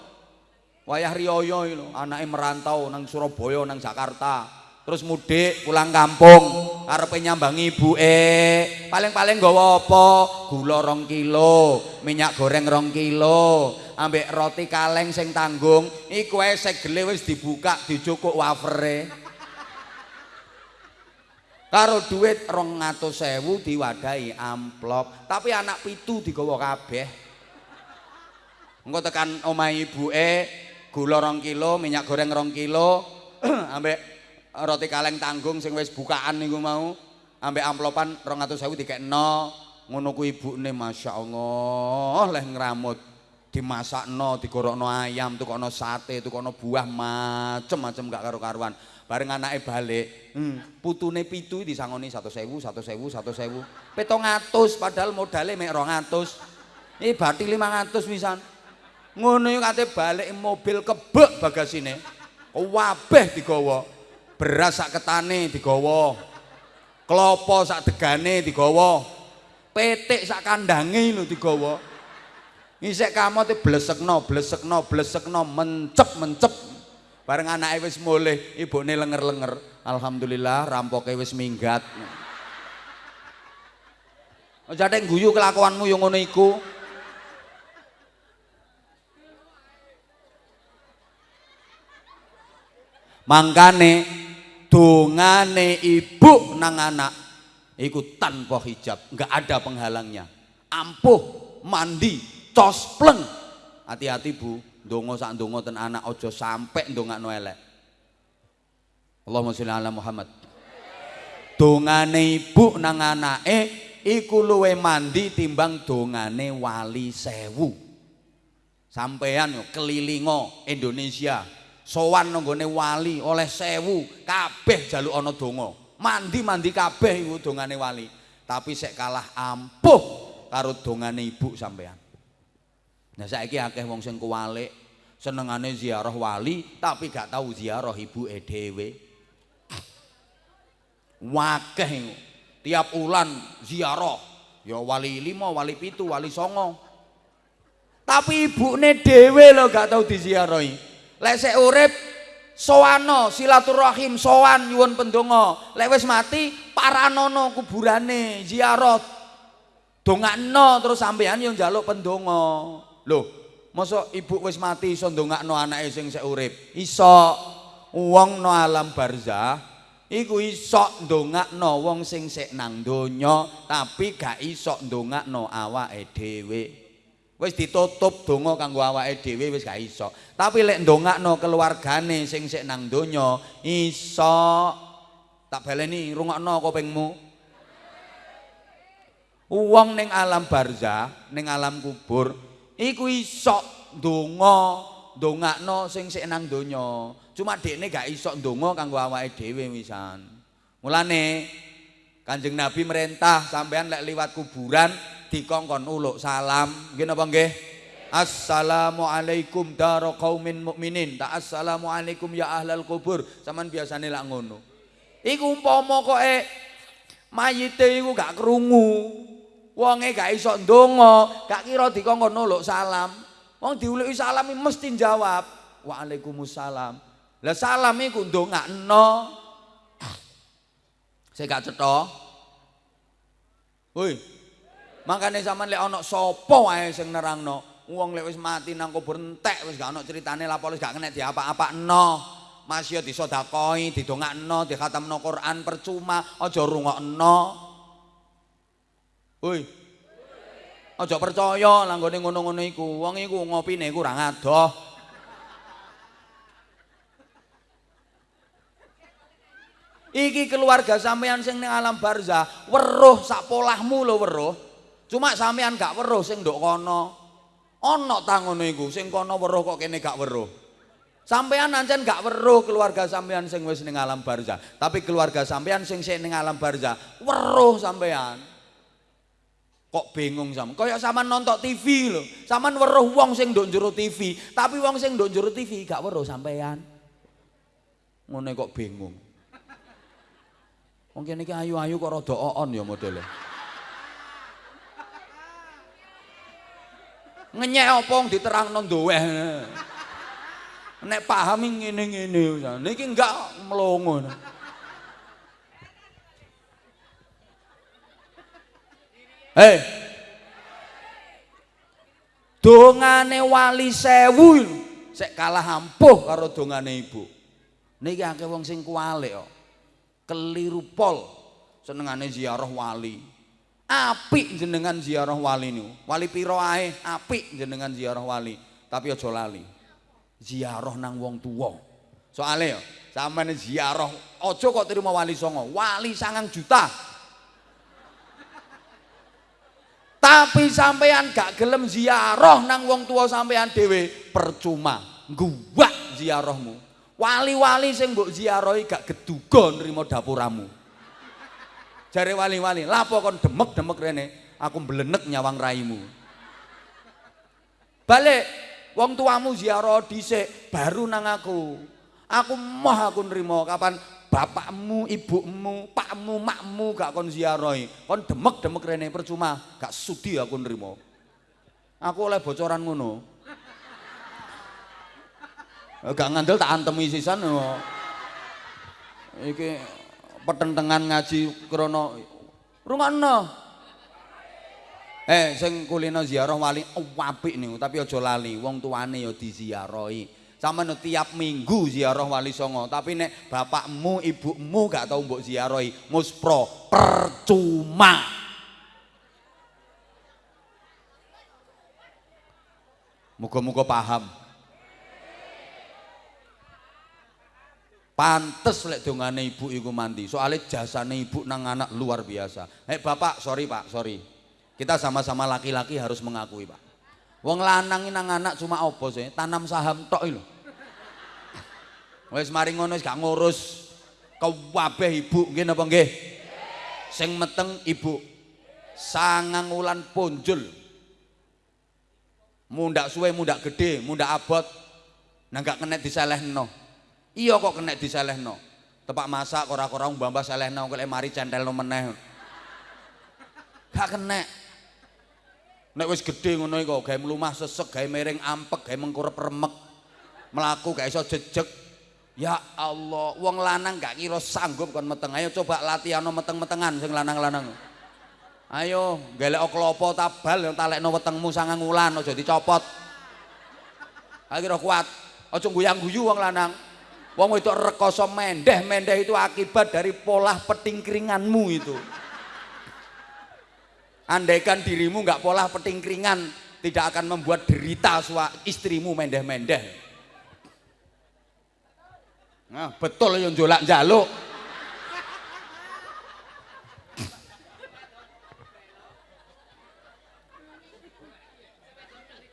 Wayah Riyoyo itu, anaknya merantau nang Surabaya, nang Jakarta. Terus mudik pulang kampung, karepe nyambangi eh Paling-paling nggawa apa? Gula rong kilo, minyak goreng rong kilo, ambek roti kaleng sing tanggung. Iku ae segele wis dibuka, dicukuk wafere. Karo duit rong ngatus sewu diwadahi amplop, tapi anak pitu digawa kabeh. Engko tekan omahe ibuke gula rong kilo, minyak goreng rong kilo, ambek roti kaleng tanggung sing wis bukaan niku mau, ambek amplopan rong atau sewu tiga no, ngono ku ibu nih masya Allah, leh ngeramut, dimasak no, digorok no ayam, tuh kono sate, tuh kono buah macem-macem gak karu-karuan. Bareng anaknya balik, hmm, putune pitu disangoni satu sewu, satu sewu, satu sewu. Petong atus, padahal modalnya mek rong atus. Ini berarti lima atus misalnya. Ngono yo kate balik mobil kebek bagasine. Wabeh digawa. Beras sak ketane digawa. Klopo sak degane digawa. Petik sak kandange lho digawa. Ngisek kamote blesekno blesekno blesekno mencep mencep. Bareng anake wis mulih ibune lenger-lenger. Alhamdulillah rampoke wis minggat. Jateng guyu kelakuanmu yang ngono iku. Mangkane dongane ibu nang anak iku tanpa hijab, enggak ada penghalangnya. Ampuh, mandi, cospleng. Hati-hati Bu, dongo sak dongo ten anak ojo sampai ndongakno elek. Allahumma sholli ala Muhammad. Dongane ibu nang anake iku luwe mandi timbang dongane wali sewu. Sampean kelilingo Indonesia sowan nanggone wali oleh sewu kabeh jaluk ana donga. Mandi-mandi kabeh iku dongane wali. Tapi sek kalah ampuh karo dongane ibu sampean nah saiki akeh wong sing kuwalik senengane ziarah wali tapi gak tahu ziarah ibuke dhewe. Wakeh tiap ulan ziarah. Ya wali lima wali pitu wali songo. Tapi ibune dhewe lho gak tahu diziarahi lek sik urip soano silaturahim nyuwun pendonga. Lek wis mati paranono kuburane ziarah. Dongakno terus sampean yo njaluk pendonga. Lho masa ibu wis mati iso ndongakno anake sing sik urip? Iso. Wong no alam barzah iku iso ndongakno wong sing sik nang donya tapi gak iso ndongakno awake dhewe wis ditutup donga kanggo awake dhewe wis gak iso. Tapi lek ndongakno keluargane sing sik nang donya iso. Tak baleni rungokno kupingmu wong ning alam barzah ning alam kubur iku iso ndonga ndongakno sing sik nang donya. Cuma dekne gak iso ndonga kanggo awake dhewe wisan. Mulane Kanjeng Nabi merintah sampean lek liwat kuburan dikongkon uluk salam nggih napa nggih Assalamualaikum daro qaumin mukminin ta assalamualaikum ya ahlal kubur sampean biasane lak ngono iku umpama kok e mayite iku gak krungu Wonge gak iso ndonga, gak kira dikongkon nuluk salam. Wong diuluki salam mesti jawab, "Waalaikumsalam." Lah salam iku ndongakno. Saya gak cetha. Woi. Makane sampean lek ana sapa wae sing nerangno, wong lek wis mati nang kubur entek wis gak ana critane lapor wis gak kena diapa-apakno. Masya disodakoi, didongakno, dikhatamno Quran percuma, aja rungokno. Woi. Aja percaya langgone ngono-ngono iku. Wong iku ngopine kurang adoh. Iki keluarga sampean sing ning alam barzah, weruh sak polahmu lho weruh. Cuma sampean gak weruh sing nduk kono. Ana ta ngono iku, sing kono weruh kok kene gak weruh. Sampean ancen gak weruh keluarga sampean sing wis ning alam barzah, tapi keluarga sampean sing sing ning alam barzah, weruh sampean. Kok bingung sama? Kayak sama nonton TV loh. Sama weruh wong sing njero TV, tapi wong sing njero TV gak weruh sampean. Ngene kok bingung. Wong kene iki ayu-ayu kok rada oon ya modele. Ngenyek apa diterangno ndoweh. Nek paham ngene-ngene niki enggak melongo. Hei. Dongane wali sewu sek kalah ampuh karo dongane ibu. Niki akeh wong sing kualik kok. Keliru pol senengane ziarah wali. Apik jenengan ziarah wali niku. Wali pira ae apik jenengan ziarah wali, tapi aja lali. Ziarah nang wong tuwa. Soale yo sampeyan ziarah aja kok terima wali songo. Wali sangang juta Tapi sampean gak gelem ziarah nang wong tua sampean dhewe percuma. Guwak ziarahmu. Wali-wali sing mbok ziarahi gak geduga nrimo dapuramu. Jare wali-wali, lapo kon demek-demek rene, aku mblenek nyawang raimu. Balik wong tuamu ziarah dhisik baru nang aku. Aku moh aku nrimo kapan bapakmu, ibumu, pakmu, makmu gak kon ziarahi. Kon demek-demek rene percuma, gak sudi aku nrimo. Aku oleh bocoran ngono. Gak ngandel tak antemi sisan. Iki petentengan ngaji krana rungokno. Eh sing kulino ziarah wali apik niku, tapi aja lali wong tuane ya diziarahi. sama tiap minggu ziarah wali songo tapi nek bapakmu ibumu gak tau mbok ziarahi muspro percuma muga-muga paham pantes lek dongane ibu iku mandi soalnya jasane ibu nang anak luar biasa hei bapak sorry pak sorry kita sama-sama laki-laki harus mengakui pak Wong lanang nang anak cuma opo sih? Tanam saham tok lho. Wis mari ngono gak ngurus kabeh ibu nggih napa nggih? Sing meteng ibu. Sangang wulan punjul. Mundak suwe, mundak gede, mundak abot Nah gak kena diselehno. Iya kok kena diselehno. Tepak masak ora-ora mbambah selehno kok mari centelno meneh. Gak kena. Nek wis gedhe ngono iku gawe mlumah sesek, gawe miring ampek, gawe mengkurep remek. Melaku gak iso jejeg. Ya Allah, wong lanang gak kira sanggup kon meteng. Ayo coba latihan meteng-metengan sing lanang-lanang. Ayo, gelek klopo tabal yang talekno wetengmu sangang wulan aja dicopot. Akhirnya kuat. Aja guyang-guyu wong lanang. Wong itu rekoso mendeh, mendeh itu akibat dari pola petingkringanmu itu. Andaikan dirimu nggak pola petingkringan, tidak akan membuat derita sua istrimu mendeh-mendeh. Nah, betul yang jolak jaluk.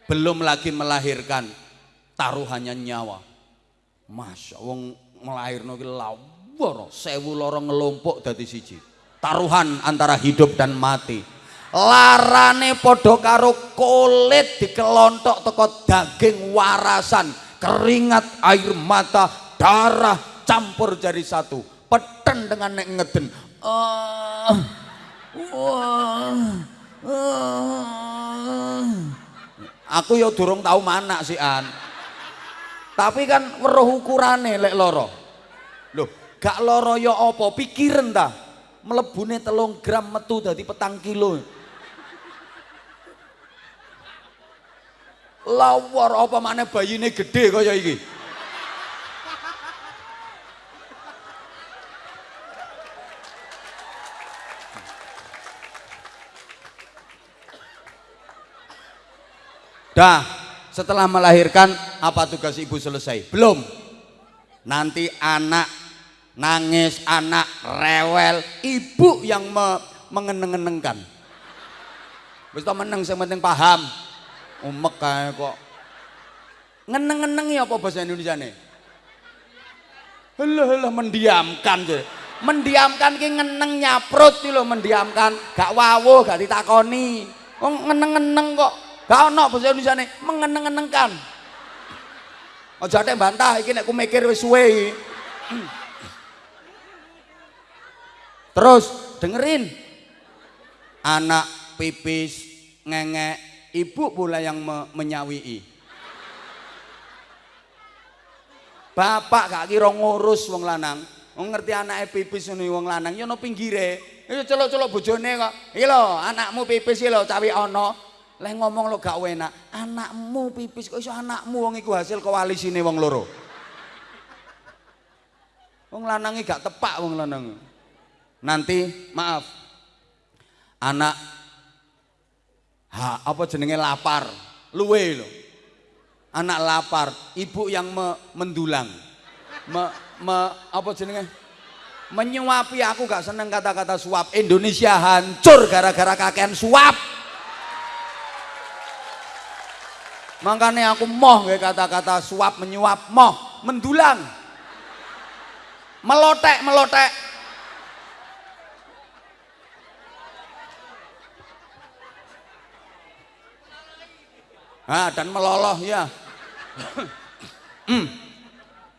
Belum lagi melahirkan taruhannya nyawa. Masya wong melahirno ki lawar sewu loro ngelompok dadi siji. Taruhan antara hidup dan mati. Larane padha karo kulit dikelontok teko daging warasan. Keringat air mata darah campur jadi satu. Peten dengan nek ngeden. Uh, uh, uh. aku ya durung tahu mana sih an tapi kan weruh ukurane lek loro. Loh. Gak loro ya apa pikiran ta? Melebune telung gram metu dadi petang kilo. Lawar apa mana bayine gede kaya iki? Dah, setelah melahirkan apa tugas ibu selesai? Belum. Nanti anak nangis, anak rewel, ibu yang me mengeneng-enengkan. Wis meneng sing penting paham umek kae kok ngeneng-ngeneng ya apa bahasa Indonesia nih Helah helah mendiamkan je. Mendiamkan ki ngeneng nyaprut ki lho mendiamkan, gak wawuh, gak ditakoni. Wong ngeneng-ngeneng kok. Gak ono bahasa Indonesia nih mengeneng-ngenengkan. Aja tek bantah iki nek ku mikir wis suwe. Terus dengerin. Anak pipis ngengek ibu pula yang me menyawii. Bapak gak kira ngurus wong lanang. Wong ngerti anaknya pipis ini wong lanang ya no pinggire. Itu celok-celok bojone kok. Iki lho anakmu pipis iki lho cawi ono leh ngomong lo gak enak anakmu pipis kok iso anakmu? Wong iku hasil koalisine wong loro. Wong lanangi gak tepak wong lanang nanti maaf. Anak ha, apa jenenge lapar? Luwe lho. Anak lapar ibu yang me, mendulang. Me, me, apa jenenge? Menyuapi aku gak seneng kata-kata suap. Indonesia hancur gara-gara kakean suap makanya aku moh kata-kata suap menyuap moh mendulang. Melotek melotek. Ah, dan meloloh ya. Hmm.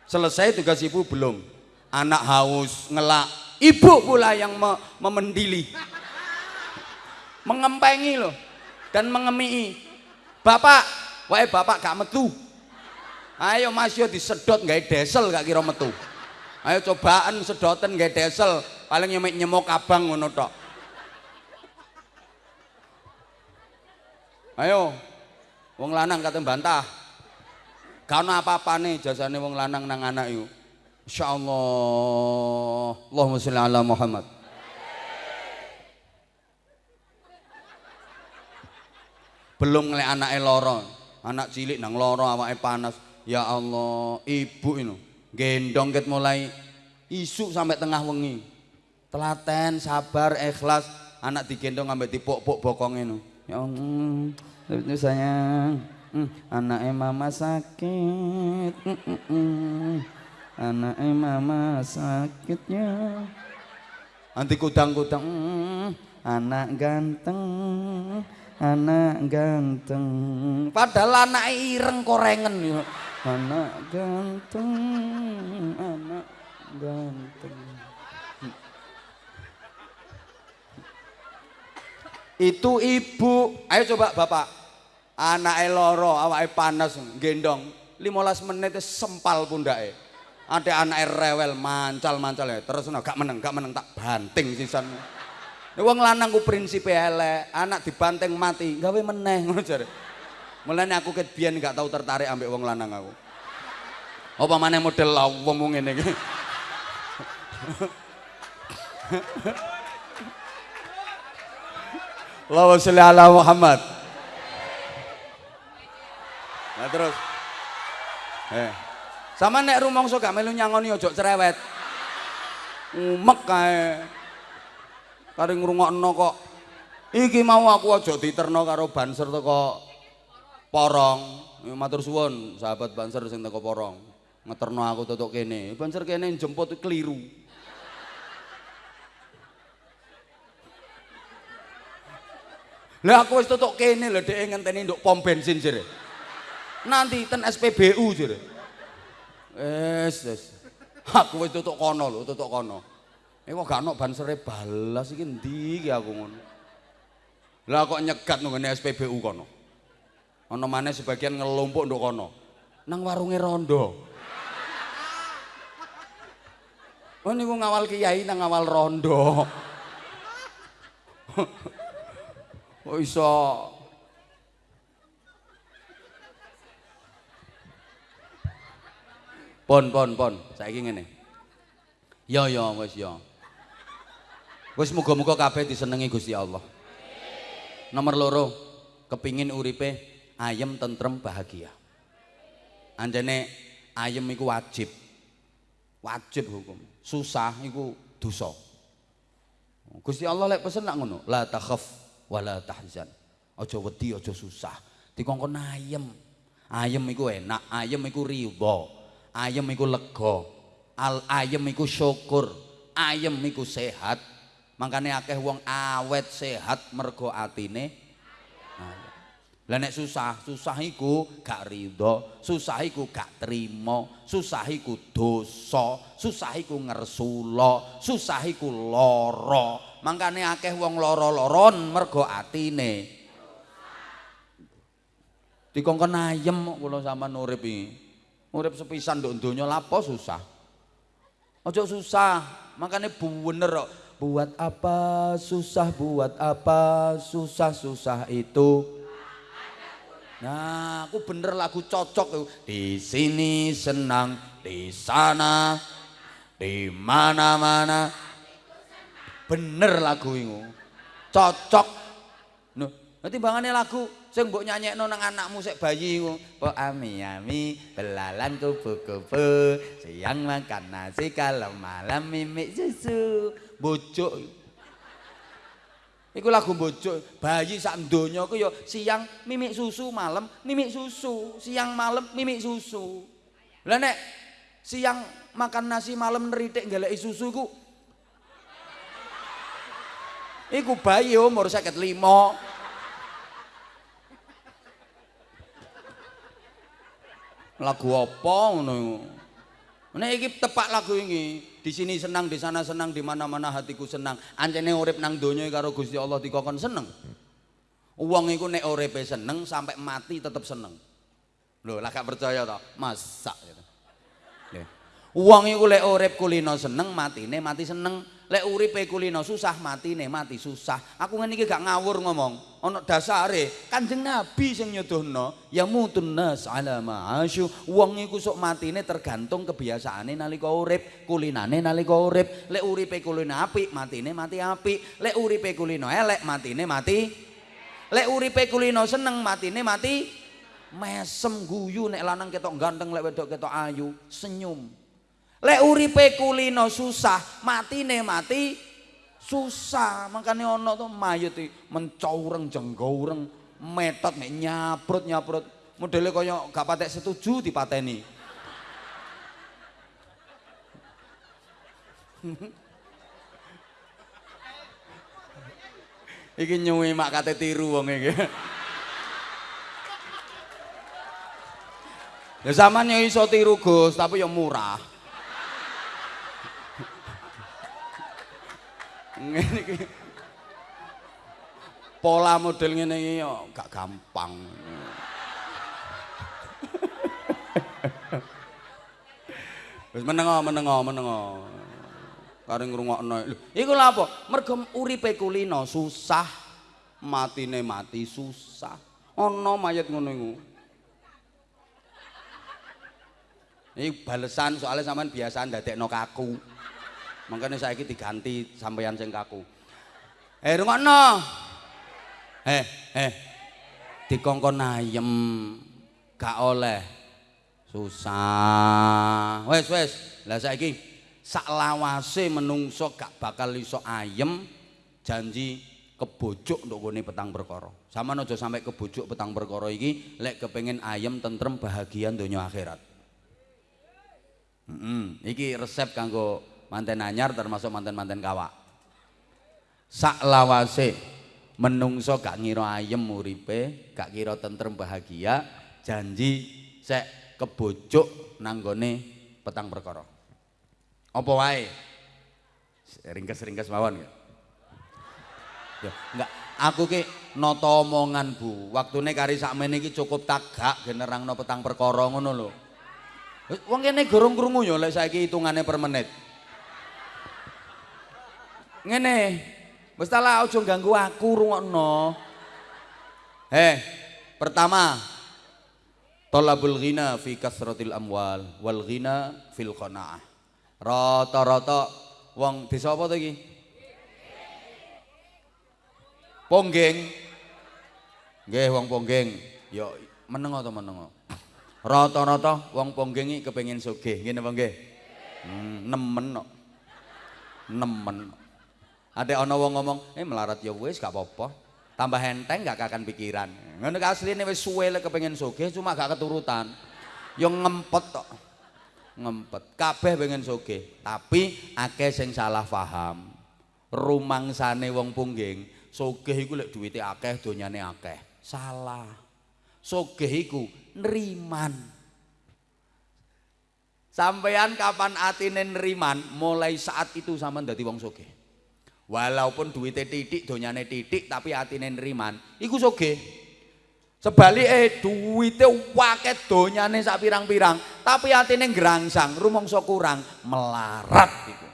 selesai tugas ibu belum. Anak haus ngelak. Ibu pula yang me memendili. Mengempengi loh. Dan mengemii. Bapak wae bapak gak metu ayo mas yo disedot nggak desel gak kira metu ayo cobaan sedotan nggak desel paling nyemek nyemok abang ngono tok ayo Wong lanang kata bantah. Karena apa-apa nih jasane wong lanang nang anak itu. Insyaallah. Allahumma sholli ala Muhammad. Belum ngeliat anak loro, anak cilik nang loro awake panas. Ya Allah, ibu ini gendong ket mulai isu sampai tengah wengi. Telaten, sabar, ikhlas, anak digendong sampai dipok-pok bokong ini. Ya Allah, itu sayang hmm, anaknya mama sakit hmm, hmm, anaknya mama sakitnya nanti kudang-kudang anak ganteng anak ganteng. Padahal anak ireng korengen anak ganteng anak ganteng. Itu ibu. Ayo coba bapak. Anak loro awake panas gendong. 15 menit sempal pundake. Ada anak rewel mancal mancal ya. Terus gak meneng gak meneng tak banting sisan wong lanang ku prinsipe elek anak dibanting mati gawe meneh ngono jare mulane aku ket biyen gak tau tertarik ambek wong lanang aku apa maneh model wong ngene iki Allahumma sholli ala Muhammad. Nah terus. Eh. Sama nek rumangsa gak melu nyangoni ojo cerewet. Umek kae. Kare ngrungokno kok. Iki mau aku aja diterno karo banser teko porong. Matur suwun sahabat banser sing teko porong. Ngeterno aku tutuk kene. Banser kene jemput keliru. Lah aku wis tutuk kene lho dhek ngenteni nduk pom bensin jere. Nanti ten SPBU jere. Wes. Aku wis tutuk kono lho, tutuk kono. Eh kok gak ono bansere balas iki ndi iki aku ngono. Lah kok nyegat nang SPBU kono. Ana maneh sebagian ngelumpuk nduk kono. Nang warunge rondo. Oh niku ngawal kiai nang ngawal rondo. kok iso pon pon pon saiki ngene ya ya wis ya wis muga-muga kabeh disenengi Gusti Allah nomor loro kepingin uripe ayem tentrem bahagia anjene ayem iku wajib wajib hukum susah iku dosa Gusti Allah lek pesen nak ngono la takhaf wala tahzan. Aja wedi, aja susah. Dikongkon ayem. Ayem iku enak, ayem iku ridho. Ayem iku lega. Al ayem iku syukur. Ayem iku sehat. Makane akeh wong awet sehat mergo atine. Lah nek susah, susah iku gak ridho, susah iku gak trimo, susah iku dosa, susah iku ngersula, susah iku lara. mangkane akeh wong lara-laron mergo atine dikongkon ayem kula sampean urip iki urip sepisan nduk donya lapo susah ojo susah makane bener kok buat apa susah buat apa susah-susah itu. Nah, aku bener lagu cocok di sini senang, di sana, di mana-mana. bener lagu iku cocok. No nanti bangane lagu sing mbok nyanyekno nang anakmu sik bayi po ami ami belalan kupu siang makan nasi kalau malam mimik susu. Bocok iku lagu bocok bayi sak donya ku ya siang mimik susu malam mimik susu siang malam mimik susu. Lah nek siang makan nasi malam neritik ngeleki susu ku Iku bayi umur sakit lima. Lagu apa ngono? Nek iki tepak lagu ini, di sini senang, di sana senang, di mana-mana hatiku senang. Anjene urip nang donya karo Gusti Allah dikokon seneng. Wong iku nek uripe seneng sampai mati tetep seneng. Lho, lah gak percaya to? Masak gitu. Wong iku lek urip kulino seneng, matine mati seneng. Lek uripe kulino susah mati nih mati susah. Aku ngene iki gak ngawur ngomong. Ana dasare kanjeng nabi sing nyuduhno ya mutun nas ala ma'asyu wong iku sok matine tergantung kebiasaane nalika urip kulinane nalika urip. Lek uripe kulino apik matine mati apik. Lek uripe kulino elek matine mati. Lek uripe kulino seneng matine mati. Mesem guyu nek lanang ketok ganteng lek wedok ketok ayu. Senyum Lek uripe kulino susah, matine mati susah. Makane ana to mayit mencaureng jenggaureng, metot nek nyaprut-nyaprut. Modele kaya gak patek setuju dipateni. iki nyuwi mak kate tiru wong iki. Ya sampean yo iso tiru Gus, tapi yo murah. Ngene iki. Pola model ngene iki yo gak gampang. Wis menengo, menengo, menengo. Kare ngrungokno. Lho, iku lha apa? Mergo uripe kulino susah, matine mati susah. Ana mayat ngono iku. Iki balesan soalnya sampean biasa ndadekno kaku. Makanya saiki diganti sampeyan sing kaku. Eh rungokno. Eh, eh. Dikongkon ayem. Gak oleh. Susah. Wes, wes. Lah saiki sak lawase menungso gak bakal iso ayem janji kebojok untuk gone petang perkara. Sama aja sampai kebojok petang perkara iki lek kepengin ayem tentrem bahagia donya akhirat. Hmm, iki resep kanggo manten anyar termasuk manten-manten kawak. Sak lawase menungso gak ngira ayem uripe, gak kira tentrem bahagia, janji sek kebojok nanggone petang perkara. Apa wae? Ringkes-ringkes mawon ya. Ya, enggak. Aku ki nata omongan, Bu. Waktune kari sakmene iki cukup tagak generangno petang perkara ngono lho. Wong kene gorong krungu ya lek saiki hitungane per menit. Ngene. Lah aja ganggu aku rungokno. Heh, pertama Tolabul ghina fi kasratil amwal wal ghina fil qanaah. Rata-rata wong desa apa to iki? Ponggeng. Nggih wong Ponggeng. Ya menengo to menengo. Rata-rata wong Ponggeng iki kepengin sugih, ngene apa nggih? Hmm, nemen kok. Nemen. Ada ana wong ngomong, "Eh melarat ya wis gak apa-apa." Tambah enteng gak kakan pikiran. Ngono asline wis suwe lek kepengin sugih cuma gak keturutan. Yo ngempet tok. Ngempet. Kabeh pengen sugih, tapi akeh sing salah paham. Rumangsane wong pungging, sugih iku lek duwite akeh, donyane akeh. Salah. Sugih iku neriman. Sampean kapan atine neriman, mulai saat itu sampean dadi wong sugih. Walaupun duitnya titik, donyane titik, tapi atine neriman, iku soge. Sebalik eh duitnya waket donyane sak pirang-pirang, tapi atine ngerangsang, rumongso kurang, melarat iku.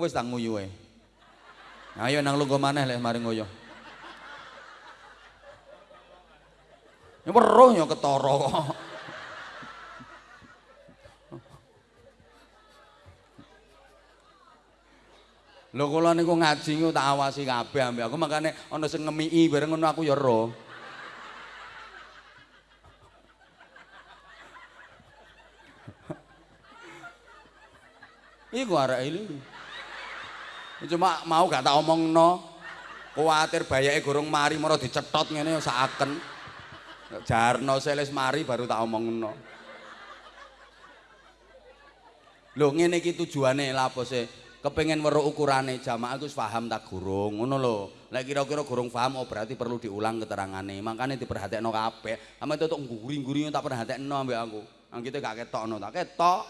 Wis tak nguyu e. Ayo nang lungguh maneh lek mari nguyu. Ini weruh ya ketara kok. Lho kula niku ngaji niku tak awasi kabeh ambek aku makane ana sing ngemiki bareng ngono aku ya ero. Iku arek iki. Cuma mau gak tak omongno. Kuwatir bayake gorong mari mara dicetot ngene saken. Jarno seles mari baru tak omongno. Lho ngene iki tujuane sih? Kepengen weruh ukurane jamaah Gus paham tak gurung. Ngono lho. Lek kira-kira gurung paham oh berarti perlu diulang keterangane makane diperhatekno kabeh. Ame tutuk nguri-nguri tak perhatekno ambek aku. Nang kita gak ketokno tak ketok.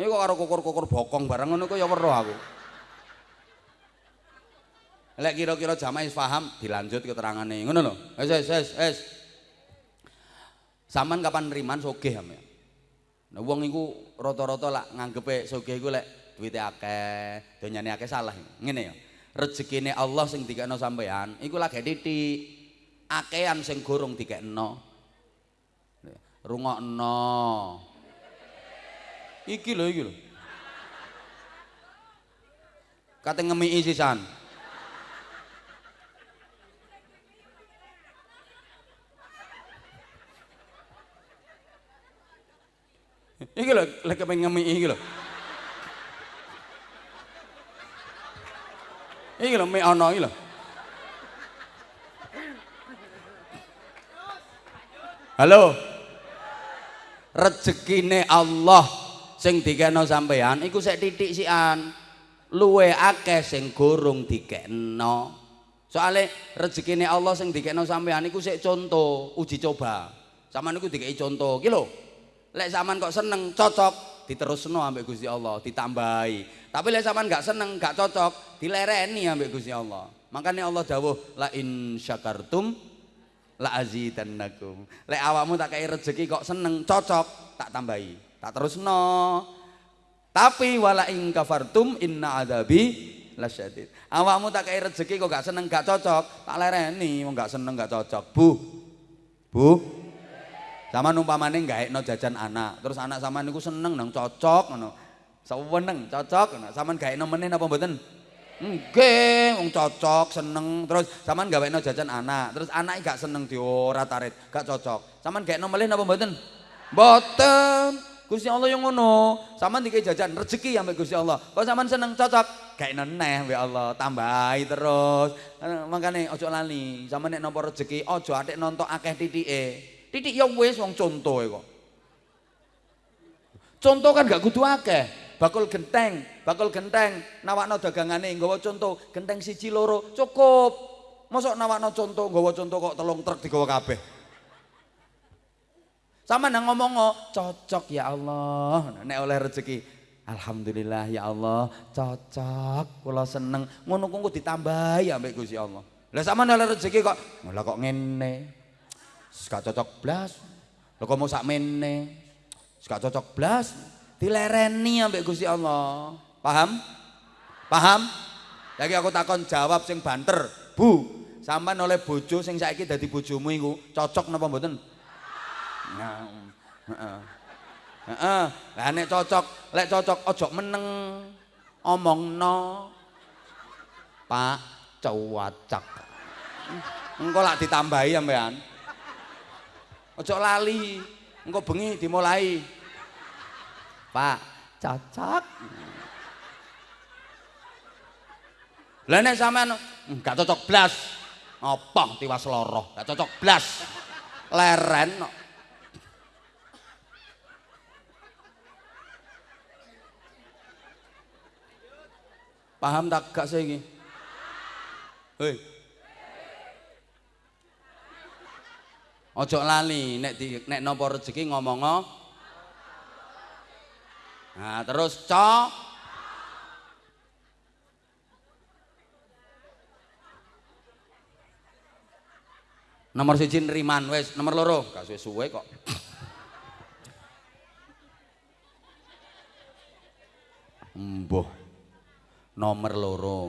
Ini kok karo kukur-kukur bokong bareng ngono kok ya weruh aku. Lek kira-kira jamaah paham dilanjut keterangane ngono lho. Wis wis wis wis. Saman kapan neriman sogeh ame Nah wong iku rata-rata lak nganggepe sogeh iku lek duwite akeh, donyane akeh salah. Ngene ya. Rezekine Allah sing dikekno sampean iku lagi titik. Akehan sing gorong dikekno. Rungokno. Iki lho iki lho. Kate ngemiki sisan. Iki lho, lek pengen ngemiki iki. Iki lho mek ana iki lho. Halo. Rezekine Allah sing dikena sampean iku sik titik sian. Luwe akeh sing gorong dikekno. Soale rezekine Allah sing dikekno sampean iku sik contoh uji coba. Sampeyan niku dikei contoh iki lho. Lek sampean kok seneng cocok diterusno ambek Gusti Allah, ditambahi. Tapi lek sampean gak seneng, gak cocok, dilereni ambek Gusti Allah. Makanya Allah dawuh la in syakartum la azidannakum. Lek awakmu tak kei rezeki kok seneng, cocok, tak tambahi. Tak terusno. Tapi wala ing kafartum inna adabi lasyadid. Awakmu tak kei rezeki kok gak seneng gak cocok, tak lereni wong gak seneng gak cocok. Bu. Bu. Sama umpamane gaekno jajan anak, terus anak sama niku seneng nang cocok ngono. Seneng cocok ngono. Saman gaekno meneh napa mboten? Nggih, wong cocok, seneng. Terus sampean gawekno jajan anak, terus anake gak seneng diora tarit, gak cocok. Sampean gaekno melih napa mboten? Mboten. Gusti Allah yang ngono. Sampean dikei jajan rezeki ambek Gusti Allah. Kok sampean seneng cocok, kayak neh mbek Allah, tambahi terus. Makane ojo lali, sampean nek nampa rezeki ojo atik nonton akeh titike. Titik ya wis wong contohe kok. Contoh kan gak kudu akeh. Bakul genteng, bakul genteng, nawakno dagangane nggawa contoh, genteng siji loro cukup. Mosok nawakno contoh, nggawa contoh kok telung truk digawa kabeh. Sama nang ngomong cocok ya Allah. Nek oleh rezeki, alhamdulillah ya Allah, cocok. Kula seneng. Ngono kuwi ditambahi ambek Gusti Allah. Lah sama oleh rezeki kok, malah kok ngene. Gak cocok blas. Lah kok mau sak mene. Gak cocok blas. Dilereni ambek Gusti Allah. Paham? Paham? Lagi aku takon jawab sing banter. Bu, sampean oleh bojo sing saiki dadi bojomu iku cocok napa mboten? Heeh. Heeh. Lah nek cocok, lek cocok aja meneng. Omongno. Pak cuwacak. Engko lak ditambahi sampean. Aja lali. Engko bengi dimulai. Pak cocok. Lah nek sampean gak cocok blas. Apa tiwas loro, gak cocok blas. Leren no. Paham tak gak saya ini? Hei. Ojo lali nek di nek nopo rezeki ngomong Nah, terus cok Nomor siji neriman wis, nomor loro. Gak suwe-suwe kok. Mbuh. nomor loro.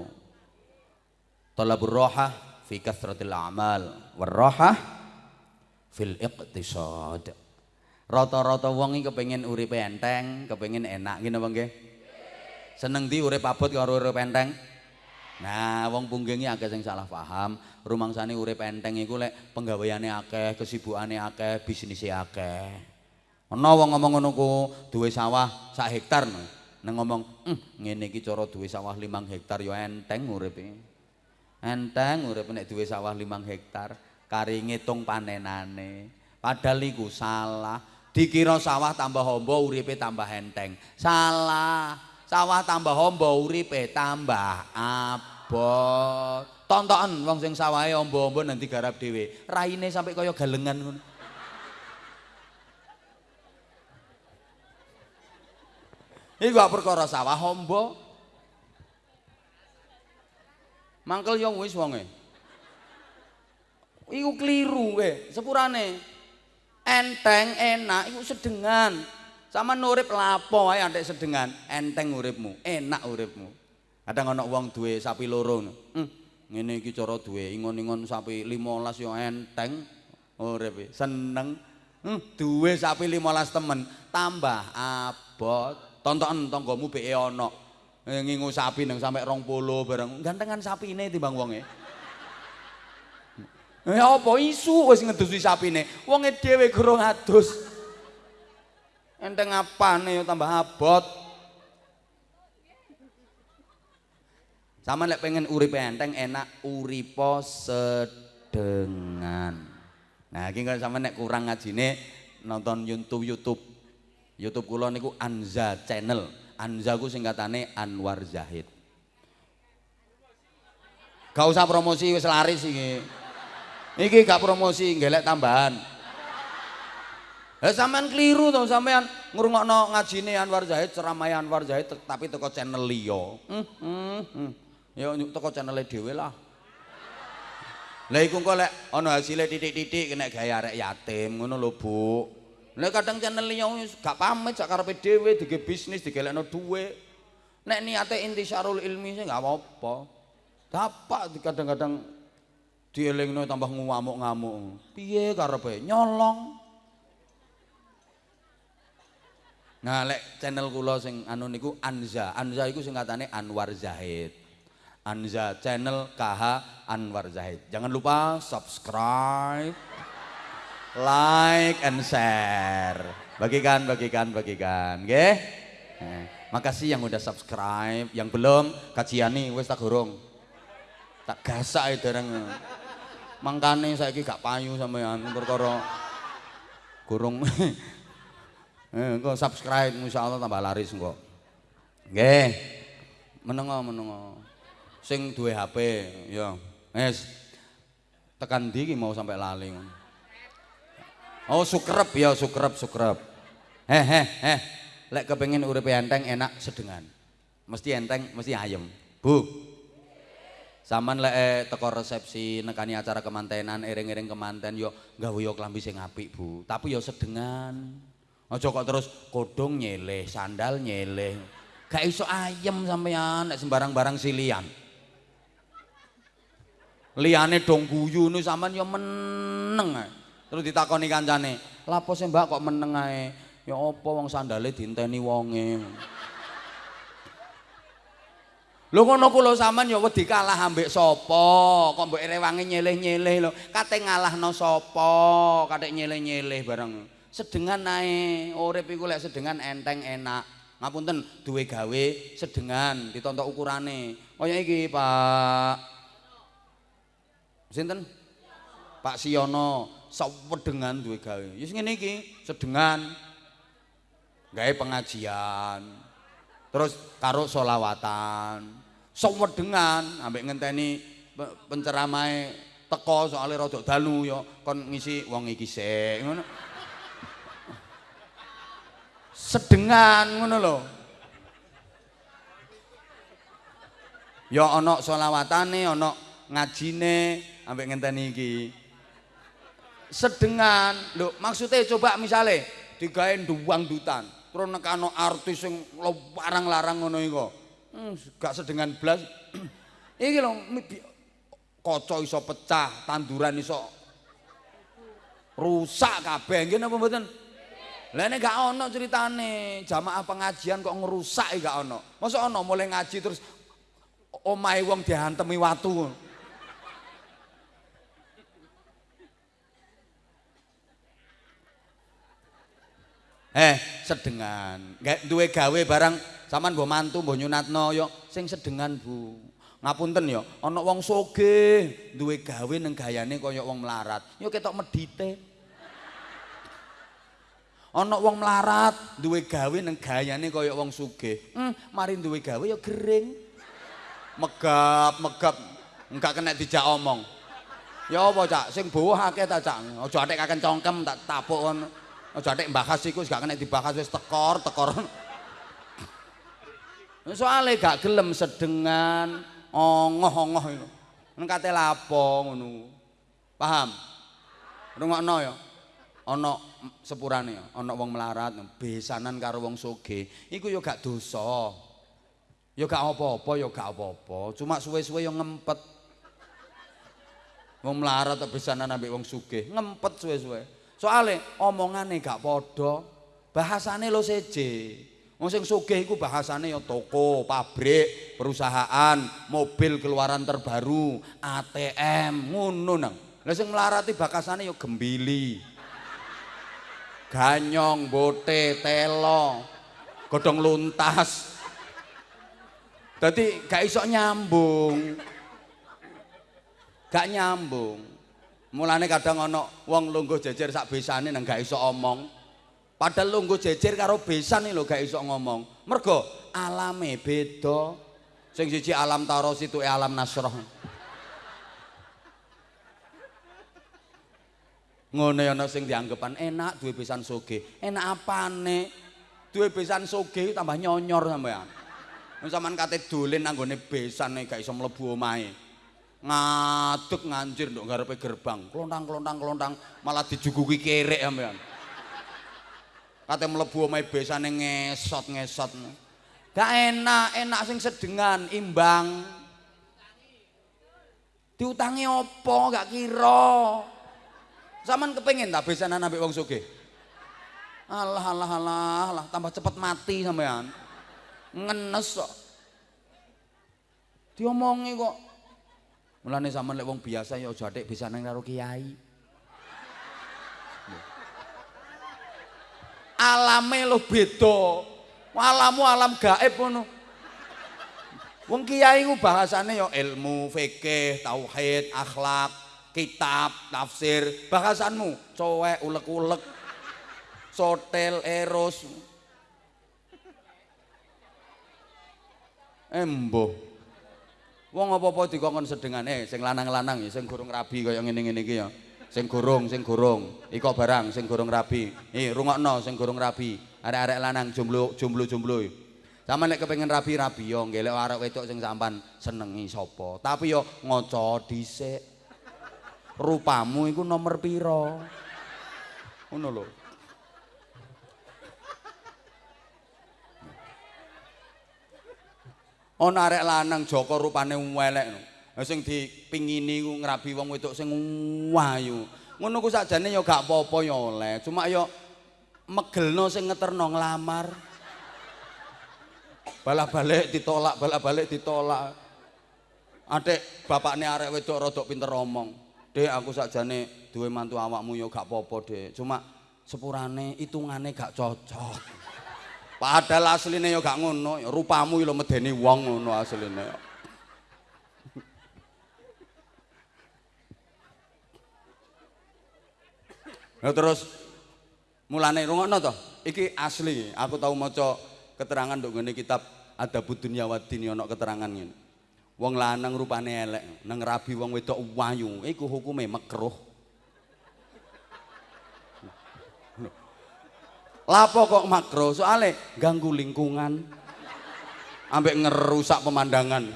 Talabur roha fi kathratil amal. Warroha fil iqtisad. Rata-rata wong iki kepengin uripe enteng kepengin enak ngene apa nggih? Seneng di urip abot karo urip enteng? Nah wong punggengi akeh sing salah paham. Rumangsane urip enteng iku lek penggaweane akeh kesibukane akeh bisnise akeh. Ana wong ngomong ngono ku duwe sawah sak hektar nang ngomong hm, ngene iki cara duwe sawah 5 hektar ya enteng uripe. Enteng uripe nek duwe sawah 5 hektar kari ngitung panenane. Padahal iku salah. Dikira sawah tambah hombo uripe tambah enteng. Salah. Sawah tambah hombo uripe tambah abot. Tonton wong sing sawahe ombo-ombo nanti garap dhewe. Raine sampai kaya galengan ngono. Iku gak perkara sawah hombo. Mangkel yo wis wonge. Iku kliru kowe, sepurane. Enteng, enak, iku sedengan. Sama nurip lapo wae antek sedengan, enteng uripmu, enak uripmu. Kadang ana wong duwe sapi loro. Hmm, ngene iki cara duwe ingon-ingon sapi 15 yo enteng uripe, seneng. Hmm, duwe sapi 15 temen, tambah abot. tonton tonggomu beke ana eh, ngingu sapi nang sampe 20 bareng gantengan sapine timbang wonge Eh apa isu wis ngedusi sapine wonge dhewe gurung adus enteng apane tambah abot Sama lek pengen urip enteng enak uripo sedengan. Nah, iki kalau sama nek kurang ngajine nonton YouTube YouTube YouTube kula niku Anza Channel. Anza ku singkatane Anwar Zahid. Gak usah promosi wis laris iki. Iki gak promosi, ngelek tambahan. Eh sampean keliru to sampean ngrungokno ngajine Anwar Zahid, ceramah Anwar Zahid tapi teko channel liya. Hmm, hmm, hmm. Ya teko channele dhewe lah. Lah iku kok lek ana hasile titik-titik kena gawe arek yatim ngono lho, Bu. Lek kadang channel liya gak pamit sak karepe dhewe dige bisnis digelekno dhuwit. Nek niate intisyarul ilmi sih gak apa-apa. Dapak kadang-kadang dielingno tambah ngamuk-ngamuk. Piye karepe nyolong? Nah, lek channel kula sing anu niku Anza. Anza iku singkatane Anwar Zahid. Anza channel KH Anwar Zahid. Jangan lupa subscribe, like and share. Bagikan, bagikan, bagikan. Okay? Nah, makasih yang udah subscribe, yang belum kajian nih wis tak gurung. Tak gasak itu dereng. Mangkane saiki gak payu sampean perkara gurung Eh, engko subscribe insyaallah tambah laris engko. Nggih. Menengo menengo. Sing duwe HP ya. Wis. Tekan ndi iki mau sampai lali Oh, sukrep ya, sukrep, sukrep. Heh, heh, heh. Lek kepengin urip enteng enak sedengan. Mesti enteng, mesti ayem. Bu. Saman lek eh, teko resepsi nekani acara kemantenan, iring-iring kemanten yo gawe yo klambi sing apik, Bu. Tapi yo sedengan. Aja kok terus kodong nyeleh, sandal nyeleh. Gak iso ayem sampean nek sembarang barang silian. Liyane dong guyu nu sampean ya meneng. Terus ditakoni kancane, "Lapo sih Mbak kok meneng ae?" Ya apa wong sandale dinteni wonge. Lho ngono ku lho sampean ya wedi kalah ambek sapa? Kok mbok rewangi nyeleh-nyeleh lho. Kate ngalahno sapa? Kate nyeleh-nyeleh bareng. sedengan nae urip iku lek sedengan enteng enak. Ngapunten duwe gawe sedengan ditontok ukurane. Kaya iki Pak. Sinten? Pak Siono sewedengan duwe gawe. Wis ngene iki sedengan. Gawe pengajian. Terus karo solawatan sewedengan ambek ngenteni penceramahe teko soalnya rodok dalu ya kon ngisi wong iki sik ngono sedengan ngono lho. Ya ana selawatane, ana ngajine ambek ngenteni iki. Sedengan. Lho, maksudnya coba misale digawe nduwang dutan, terus nekano artis sing larang-larang ngono iku. Hmm, gak sedengan blas. iki lho kaca iso pecah, tanduran iso rusak kabeh. Nggih napa mboten? Lah nek gak ono ceritane, jamaah pengajian kok ngerusak gak ono. Masa ono mulai ngaji terus omahe wong dihantemi watu. Eh, sedengan. Gak duwe gawe barang sampean mbok mantu mbok nyunatno yo. Sing sedengan, Bu. Ngapunten yo, ana wong sugih duwe gawe ning gayane kaya wong melarat. Yo ketok medite. ana wong melarat duwe gawe nang gayane kaya wong sugih. Hmm, mari duwe gawe ya gering. Megap megap. Enggak kena dijak omong. Ya apa cak? Sing bawah akeh ta cak? Aja atik kaken congkem tak tapuk ngono aja atik mbahas iku gak kena dibahas wis tekor tekor soalnya gak gelem sedengan ongoh-ongoh itu. Ini kata lapo ngono. Paham? Rungokno ya. Ana sepurane ana wong melarat besanan karo wong sugih iku ya gak dosa. Ya gak apa-apa ya gak apa-apa. Cuma suwe-suwe yang ngempet. Wong melarat besanan ambek wong sugih ngempet suwe-suwe. Soalnya omongane gak padha bahasane lo seje wong sing sugih iku bahasane ya toko pabrik perusahaan mobil keluaran terbaru ATM ngono nang lha sing melarati bakasane ya gembili ganyong, bote, telo, godong luntas. Dadi gak iso nyambung. Gak nyambung. Mulane kadang ana wong lungguh jejer sak besane nang gak iso omong. Padahal lungguh jejer karo besan lho gak iso ngomong. Mergo alame beda. Sing siji alam taros itu alam nasroh. Ngene ana sing dianggepan enak duwe besan soge. Enak apane? Duwe besan soge tambah nyonyor sampean. Wong sampean kate dolen nanggone besan gak iso mlebu omahe. Ngadeg ngancir nduk ngarepe gerbang. Klontang-klontang-klontang malah dijuguki kerek sampean. Kate mlebu omahe besane ngesot-ngesot. Gak enak, enak sing sedengan, imbang. Diutangi apa gak kira. Saman kepengin tak besanan ambek wong sugih. Alah alah alah alah tambah cepet mati sampean. Ngenes kok. Diomongi kok. Mulane sampean lek wong biasa ya aja atik besanan karo kiai. Alame lo beda. Alamu alam gaib ngono. Wong kiai ku bahasane ya ilmu, fikih, tauhid, akhlak, kitab, tafsir, bahasanmu cowek ulek-ulek, sotel, eros. Embo. Wong apa-apa dikongkon sedengan eh sing lanang-lanang ya sing gurung rabi kaya ngene-ngene iki ya. Sing gurung, sing gurung, iko barang sing gurung rabi. Eh rungokno sing gurung rabi. Arek-arek lanang jomblo jomblo jomblo. Sama nek kepengin rabi-rabi yo ngelek arek wedok sing sampan senengi sapa. Tapi yo ngaca dhisik. Rupamu iku nomor pira? Ngono lho. Ana arek lanang Joko rupane welek no. Sing dipingini ku ngrabi wong wedok sing wayu. Ngono ku sakjane ya gak apa-apa ya oleh. Cuma ya megelno sing ngeterno nglamar. Balak-balik ditolak, balak-balik ditolak. Adik bapakne arek wedok rodok pinter omong. Dek aku sakjane duwe mantu awakmu ya gak apa-apa, Dek. Cuma sepurane hitungane gak cocok. Padahal asline ya gak ngono, rupamu lho medeni wong ngono asline. Ya terus mulane rungokno to. Iki asli, aku tahu maca keterangan nduk ngene kitab Adabud Dunya wa Din ana keterangan ngene. Wong lanang rupane elek, nang rabi wong wedok wayu, iku hukume makruh. Lapo kok makro? Soale ganggu lingkungan. Ambek ngerusak pemandangan.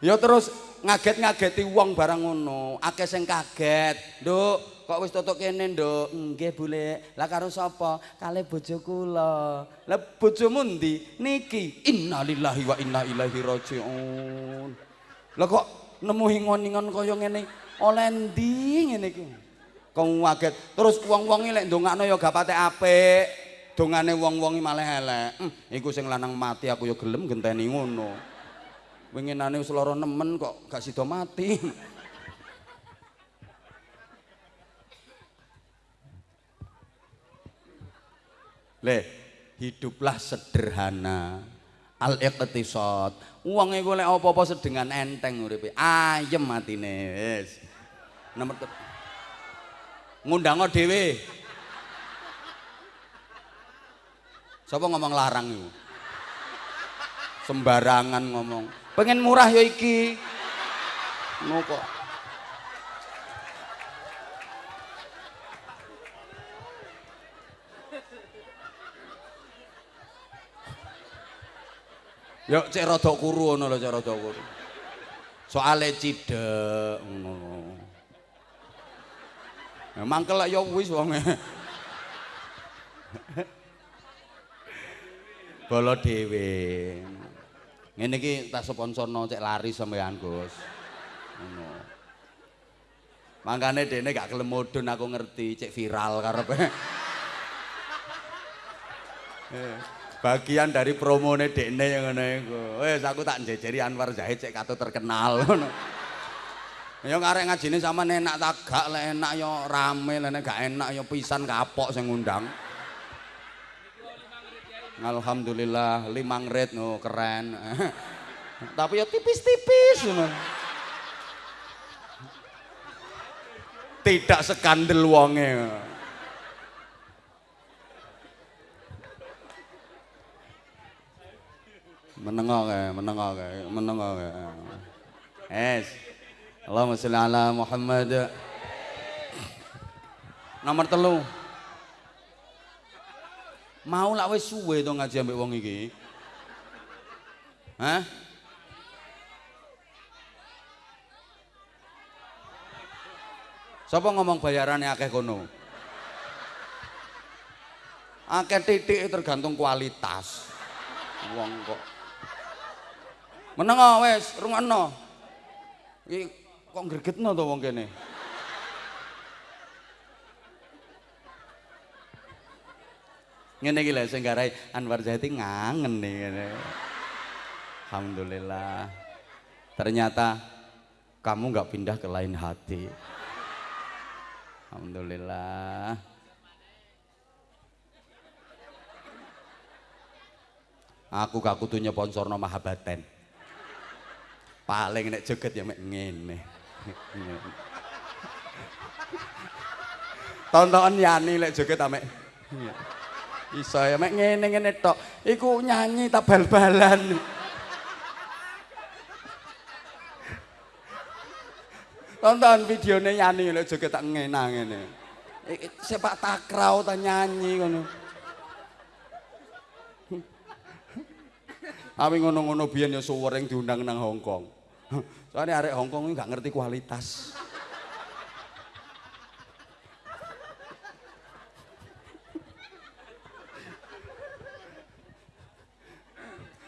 Ya terus ngaget-ngageti wong barang ngono. Akeh sing kaget. Nduk, kok wis tutuk kene, Nduk? Nggih, Bule. Lah karo sapa? Kale bojo kula. Lah bojomu ndi? Niki. Innalillahi wa inna ilaihi rajiun. Lah kok nemu hingon-hingon kaya ngene? Oleh ndi ngene iki? Kong waget. Terus wong-wong lek ndongakno ya gak patek apik. Dongane wong-wong malah elek. Hmm, iku sing lanang mati aku ya gelem genteni ngono. Winginane wis lara nemen kok gak sida mati. Le, hiduplah sederhana. Al-iqtisad. Wong iku lek apa-apa sedengan enteng uripe. Ayem matine wis. Nomor ngundang dhewe. Sapa ngomong larang iku? Sembarangan ngomong. Pengen murah ya iki. Ngono kok. Yo cek rada kuru ngono lho cek rada kuru. Soale cidek ngono. Ya mangkel ya wis wonge. Bolo dhewe. Ngene iki tak sponsorno cek lari sampean, Gus. Ngono. Mangkane dene gak kelem mudun aku ngerti cek viral karepe. Eh, bagian dari promone dekne yang ngono iku. Wis aku tak njejeri Anwar Zahid cek kato terkenal ngono. Ya ngarek ngajine sama enak tak gak lek enak ya rame lek gak enak ya pisan kapok sing ngundang. Alhamdulillah limang red no keren. Tapi ya tipis-tipis. Tidak sekandel wonge. Menengo kae, menengo kae, menengo kae. Es. Allahumma sholli ala Muhammad. Nomor telu. Mau lak wis suwe to ngaji ambek wong iki. Hah? Sapa ngomong bayarannya akeh kono? Akeh titik tergantung kualitas. Wong kok. Meneng wis, rungokno. Iki kok gregetno to wong kene. Ngene iki lho sing garai Anwar Zahidi ngangen nih. Alhamdulillah. Ternyata kamu nggak pindah ke lain hati. Alhamdulillah. Aku gak kudu nyponsorno Mahabaten. Paling nek joget ya mek ngene. Tontonan Yani lek joget amek. Iso ya mek ngene-ngene tok. Iku nyanyi tak bal-balan. Tonton videone Yani lek joget tak ngena ngene. Sepak takraw ta nyanyi ngono. Awi ngono-ngono biyen ya suwering diundang nang Hongkong. Soalnya arek Hongkong ini gak ngerti kualitas.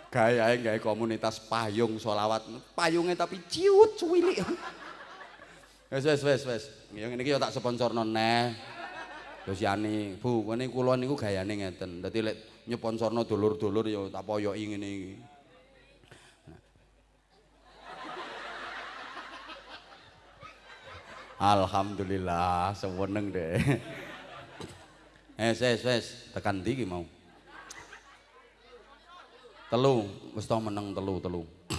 Gaya gaya komunitas payung solawat, payungnya tapi ciut cuwili. Wes wes wes wes, yang ini kita tak sponsor noneh. Terus Yani, bu, ini kulon niku gayane ngeten. Dadi lek nyeponsorno dulur-dulur ya tak poyoki ngene iki. Alhamdulillah, seweneng deh. Eh, wes wes, tekan ndi mau? Telu, wis tau meneng telu, telu.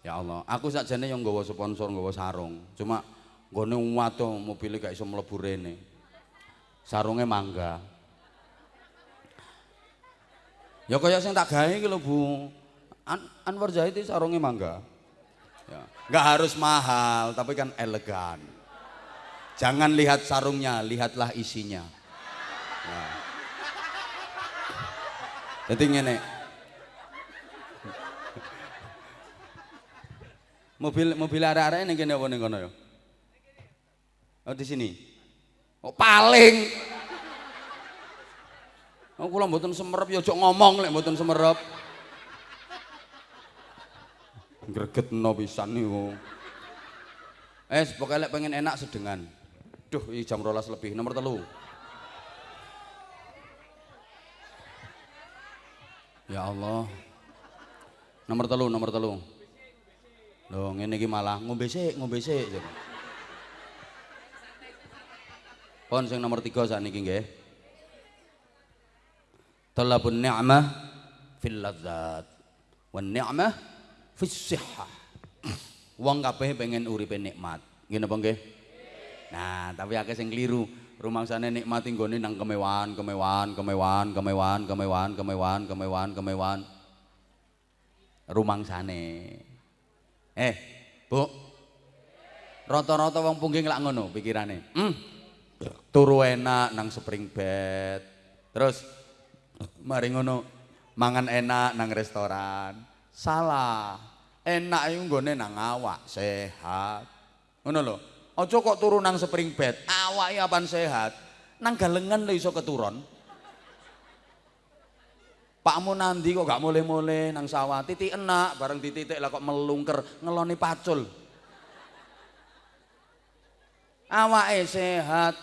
Ya Allah, aku sakjane yang nggawa sponsor, nggawa sarung. Cuma nggone wato mobil gak iso mlebu rene. Sarunge mangga. Ya kaya sing tak gawe lho, Bu. An Anwar Zahid sarunge mangga. Ya, enggak harus mahal, tapi kan elegan. Jangan lihat sarungnya, lihatlah isinya. Ya. Jadi ngene. Mobil mobil arek-arek ning kene apa ning kono ya? Oh di sini. Oh paling. Oh kula mboten semerep ya ojo ngomong lek mboten semerep. Gregetno pisan niku. Eh, pokoknya lek pengen enak sedengan. Duh, ini jam rolas lebih. Nomor telu. Ya Allah. Nomor telu, nomor telu. Loh, ngene iki malah ngombe sik, ngombe sik. Pon sing nomor 3 sakniki nggih. Talabun ni'mah fil ladzat wan ni'mah fis sihhah. Wong kabeh pengen uripe nikmat. Nggih napa nggih? Nah, tapi akeh sing kliru. Rumangsane nikmati nggone nang kemewahan, kemewahan, kemewahan, kemewahan, kemewahan, kemewahan, kemewahan, kemewahan. Rumangsane. Eh, Bu. Rata-rata wong pungging lak ngono pikirane. Hmm. Turu enak nang spring bed. Terus mari ngono mangan enak nang restoran. Salah. Enak iku nggone nang awak, sehat. Ngono lho. Aja kok turu nang spring bed, awake apan sehat. Nang galengan lho iso keturun. Pakmu nandi kok gak mulai-mulai nang sawah, titik enak, bareng dititik lah kok melungker, ngeloni pacul. Awake sehat,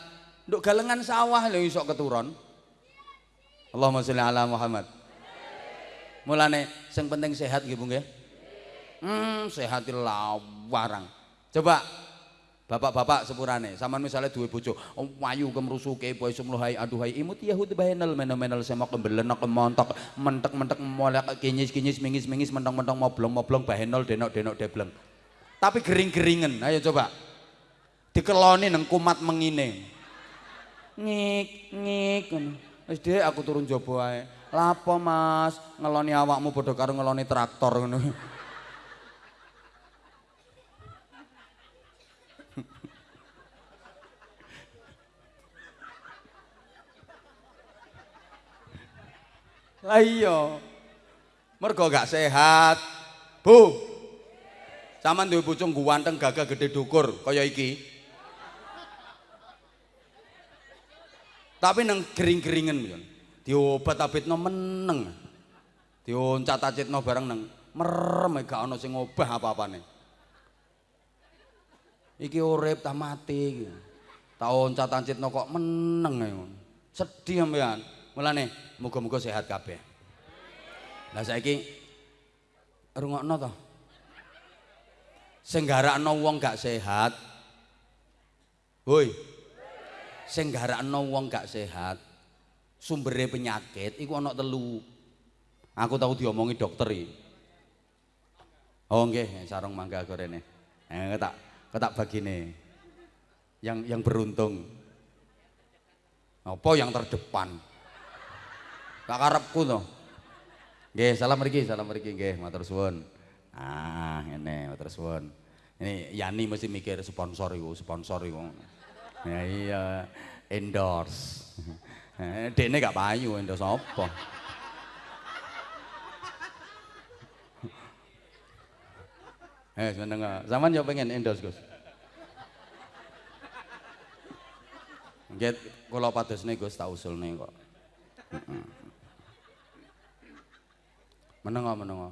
nduk galengan sawah lho iso keturun. Allahumma sholli ala Muhammad. Mulane sing penting sehat nggih Bu nggih. Hmm, sehatil lawarang. Coba Bapak-bapak sepurane, sampean misalnya duwe bojo, oh, wayu kemrusuke poe sumluhai aduhai imut yahud bahenel menel-menel semak kembelenak kemontok mentek-mentek molek kinyis-kinyis mingis-mingis mentong-mentong moblong-moblong bahenol denok-denok debleng. Tapi gering-geringen, ayo coba. Dikeloni nang kumat mengine. Ngik, ngik Wis dhek aku turun jaba ae. Lapo Mas, ngeloni awakmu padha karo ngeloni traktor ngono. Lah iya. Mergo gak sehat. Bu. Saman duwe bojo ganteng gagah gede dukur kaya iki. Tapi nang gering-geringen yo. Diobat abitno meneng. Dioncat acitno bareng nang merem gak ana sing ngobah apa-apane. Iki urip ta mati iki. Tak oncat ancitno kok meneng ae Sedih sampean. Mulane muga-muga sehat kabeh. Lah saiki rungokno to. Sing garakno wong gak sehat. Woi. Sing garakno wong gak sehat. Sumbere penyakit iku ana telu. Aku tahu diomongi dokter iki. Oh nggih, sarung mangga gorene. Eh ketak ketak bagine. Yang yang beruntung. Apa yang terdepan? Tak karepku to. Nggih, salam mriki, salam mriki nggih, matur suwun. Ah, ngene, matur suwun. Ini Yani mesti mikir sponsor iku, sponsor iku. Ya iya, endorse. Eh, dene gak payu endorse apa? Eh, seneng. Zaman yo pengen endorse, Gus. Nggih, kula padosne Gus tak usulne kok. Heeh. Menengo menengo.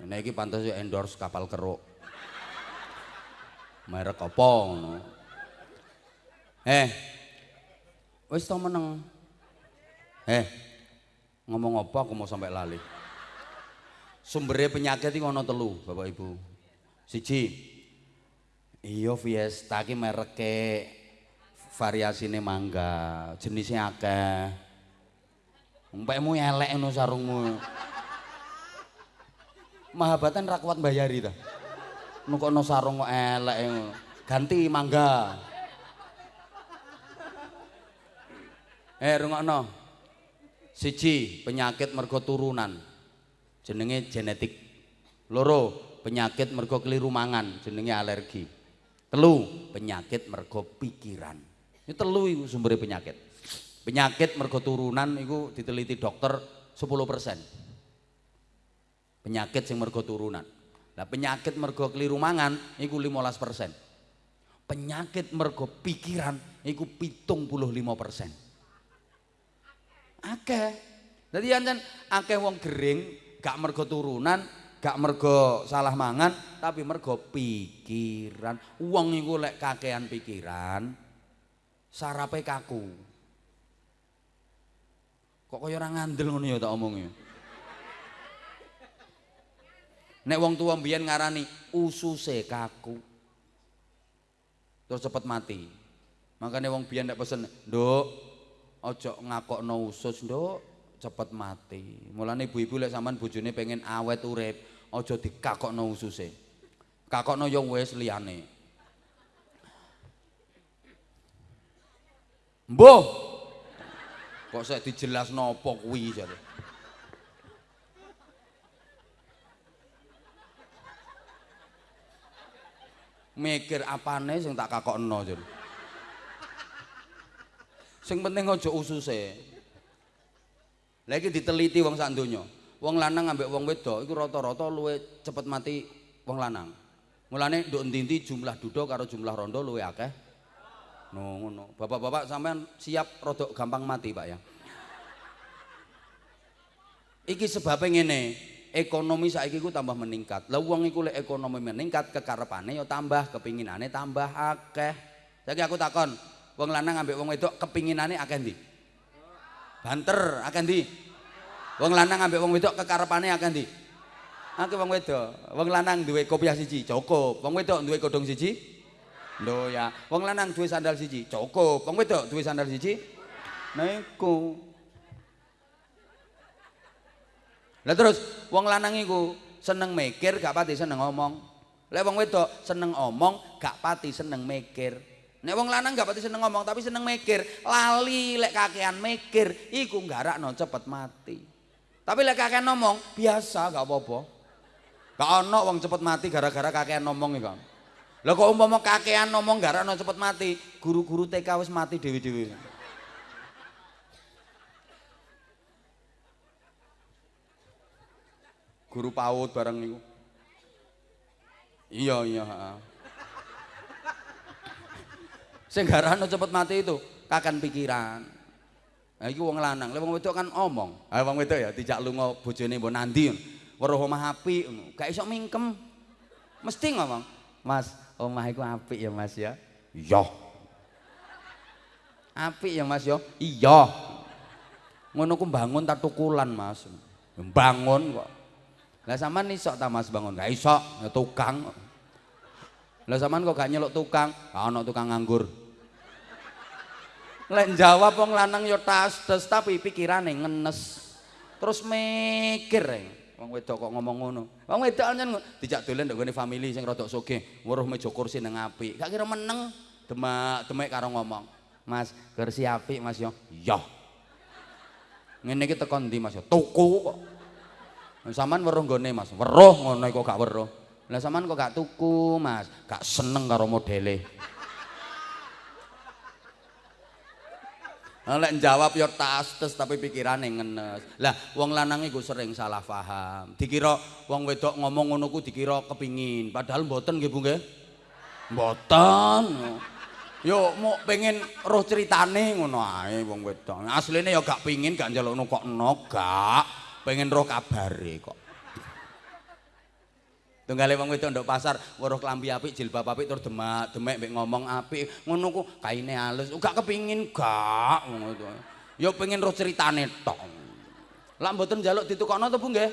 Ini iki pantas endorse kapal keruk. Merek apa ngono. Eh. Wis to meneng. Eh. Ngomong apa aku mau sampai lali. Sumbernya penyakit iki ono telu, Bapak Ibu. Siji. Iya Fiesta ki mereke variasine mangga, jenisnya akeh. Umpekmu elek ngono sarungmu. Mahabatan ra kuat mbayari ta. Nukono sarung kok elek Ganti mangga. Eh rungokno. Siji, penyakit mergo turunan. Jenenge genetik. Loro, penyakit mergo keliru mangan, jenenge alergi. Telu, penyakit mergo pikiran. Ini telu iku sumber penyakit. Penyakit mergo turunan iku diteliti dokter 10% penyakit sing mergo turunan. Lah penyakit mergo keliru mangan iku 15%. Penyakit mergo pikiran iku 75%. Akeh. Dadi ancen akeh wong gering gak mergo turunan, gak mergo salah mangan, tapi mergo pikiran. Wong iku lek kakean pikiran, sarape kaku. Kok kaya ora ngandel ngono ya tak omongnya. Nek wong tua mbiyen ngarani ususe kaku. Terus cepet mati. Makanya wong biyen nek pesen, "Nduk, aja ngakokno usus, Nduk, cepet mati." Mulane ibu-ibu lek sampean bojone pengen awet urip, aja dikakokno ususe. Kakokno yo wis liyane. Mbuh. Kok saya dijelasno apa kuwi jare. Mikir apane sing tak kakokno jen. Sing penting aja ususe. Lah iki diteliti wong sak donya. Wong lanang ambek wong wedok iku rata-rata luwe cepet mati wong lanang. Mulane nduk endi jumlah duda karo jumlah rondo luwe akeh. No ngono. Bapak-bapak sampean siap rodok gampang mati, Pak ya. Iki sebabnya ngene, ekonomi saiki ku tambah meningkat. Lah wong iku lek ekonomi meningkat kekarepane ya tambah, kepinginane tambah akeh. Saiki aku takon, wong lanang ambek wong wedok kepinginane akeh ndi? Banter akeh ndi? Wong lanang ambek wong wedok kekarepane akeh ndi? Akeh wong wedok. Wong lanang duwe kopiah siji, cukup. Wong wedok duwe kodong siji? Lho ya. Wong lanang duwe sandal siji, cukup. Wong wedok duwe sandal siji? Nah Lah terus wong lanang iku seneng mikir gak pati seneng ngomong. Lek wong wedok seneng omong gak pati seneng mikir. Nek wong lanang gak pati seneng ngomong tapi seneng mikir, lali lek kakean mikir iku nggarakno cepet mati. Tapi lek kakean ngomong biasa gak apa-apa. Gak ono wong cepet mati gara-gara kakean ngomong iku. Lah kok umpama kakean ngomong garakno cepet mati, guru-guru TK wis mati dewi-dewi. Guru PAUD bareng niku. Iya, iya, heeh. Sing cepet mati itu kakan pikiran. Nah iki wong lanang, lha wong wedok kan omong. Ah wong wedok ya dijak lunga bojone mbok nandi. Weruh omah apik ngono. Gak iso mingkem. Mesti ngomong, "Mas, omah iku apik ya, Mas ya." Iya. Apik ya, Mas ya? Iya. Ngono ku bangun tak tukulan, Mas. Bangun kok. Lah sampean iso ta Mas bangun? Gak iso, ya tukang. Lah sampean kok gak nyeluk tukang? Gak ono tukang nganggur. Lek jawab wong lanang ya tas tes tapi pikirane ngenes. Terus mikir e. Wong wedok kok ngomong ngono. Wong wedok anjen dijak dolen ndek gone family sing rada sugih, weruh meja kursi nang apik. Gak kira meneng demak-demek karo ngomong. Mas, kursi apik Mas yo. Iya. Ngene iki teko ndi Mas yo? Tuku kok. Saman weruh nggone Mas. Weruh ngono kok gak weruh. Lah sampean kok gak tuku Mas? Gak seneng karo modele. Lek jawab ya tas-tes tapi pikirane ngenes. Lah wong lanang iku sering salah paham. Dikira wong wedok ngomong ngono ku dikira kepingin, padahal mboten nggih Bu nggih. Mboten. Yo mau pengen roh ceritane ngono ae wong wedok. Asline ya gak pingin gak njalukno kok no, gak. Pengen roh kabare kok. Tunggale wong wedok ndok pasar weruh klambi apik, jilbab apik tur demak, demek mbek ngomong apik, ngono ku kaine halus. Gak kepingin gak ngono. Ya pengen roh ceritane tok. Lah mboten njaluk ditukokno to Bu nggih?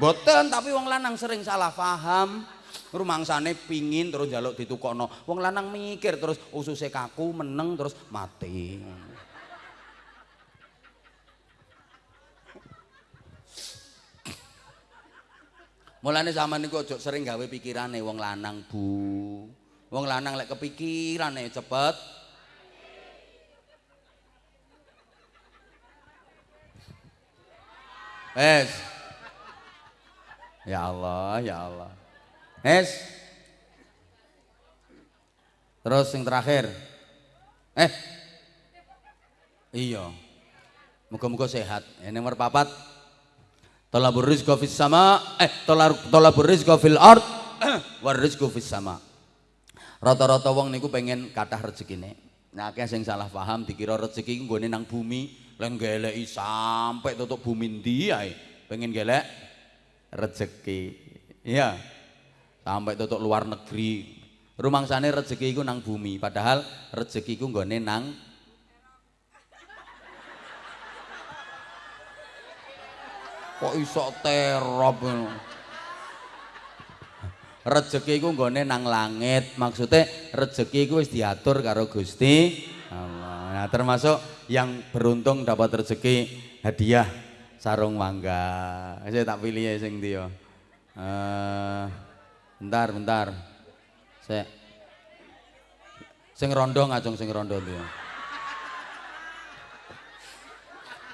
Mboten, tapi wong lanang sering salah paham. Rumangsane pingin terus njaluk ditukokno. Wong lanang mikir terus ususe kaku meneng terus mati. Mulane zaman niku aja sering gawe pikirane wong lanang, Bu. Wong lanang lek kepikirane cepet Es. Ya Allah, ya Allah. Es. Terus yang terakhir. Eh. Iya. Muga-muga sehat. Ini nomor papat. Talabur rizqa fis sama eh talabur rizqa fil ard war rizqa fis sama. Rata-rata wong niku pengen kathah rezekine. Nah, akeh sing salah paham dikira rezeki iku nggone nang bumi, lan geleki sampai tutup bumi ndi ae. Pengen gelek rezeki. Iya. Sampai tutup luar negeri. Rumangsane rezeki iku nang bumi, padahal rezeki iku nggone nang kok iso terop rezeki iku nggone nang langit. Maksudnya rezeki iku wis diatur karo Gusti Allah. Nah termasuk yang beruntung dapat rezeki hadiah sarung mangga. Saya tak pilih sing dia uh, bentar bentar. Saya sing rondo ngacung sing rondo dia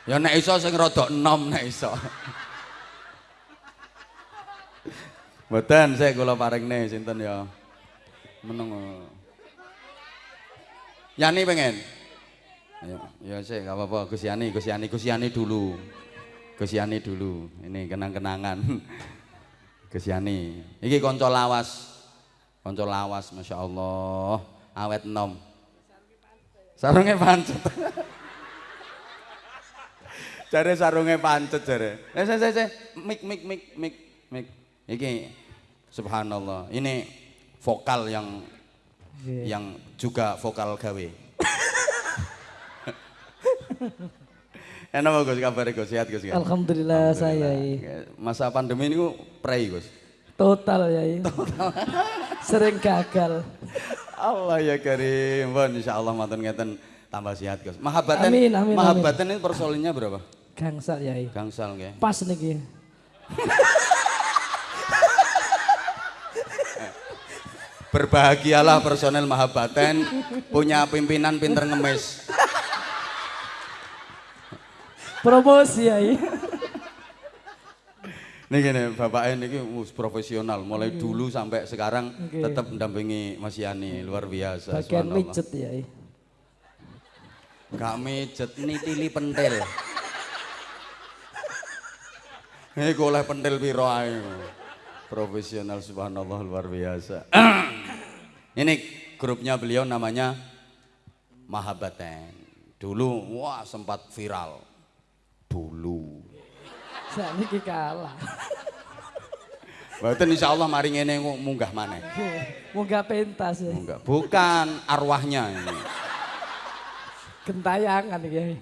Ya nek iso sing rada enom nek iso. Mboten sik kula paringne sinten ya. Meneng. Yani pengen. Ya, ya sik enggak apa-apa Gus Yani, Gus Yani, Gus Yani dulu. Gus Yani dulu. Ini kenang-kenangan. Gus Yani. Iki kanca lawas. Kanca lawas masyaallah. Awet enom. Sarunge pancet. Jare sarunge pancet jare. Eh, se se se, mik mik mik mik mik. Iki subhanallah. Ini vokal yang yeah. yang juga vokal gawe. Enak mau Gus kabar Gus sehat Gus Alhamdulillah, Alhamdulillah saya. Masa pandemi ini prei Gus. Total ya. Total. Sering gagal. Allah ya karim. Bon insyaallah matur ngeten tambah sehat Gus. Mahabbatan amin, amin, mahabbatan ini persoalannya berapa? Gangsal ya. Gangsal nggih. Pas niki. Berbahagialah personel Mahabaten punya pimpinan pinter ngemis. Promosi ya. Nih gini, Bapak ini profesional, mulai dulu sampai sekarang okay. tetap mendampingi Mas Yani, luar biasa. Bagian mijet ya. Gak mijet, ini tili pentil. Iku oleh pentil piro ae. Profesional subhanallah luar biasa. Ini grupnya beliau namanya Mahabaten. Dulu wah sempat viral. Dulu. Saat ini kalah. Mboten insyaallah mari ngene munggah maneh. Munggah pentas ya. Enggak, bukan arwahnya ini. Gentayangan ya.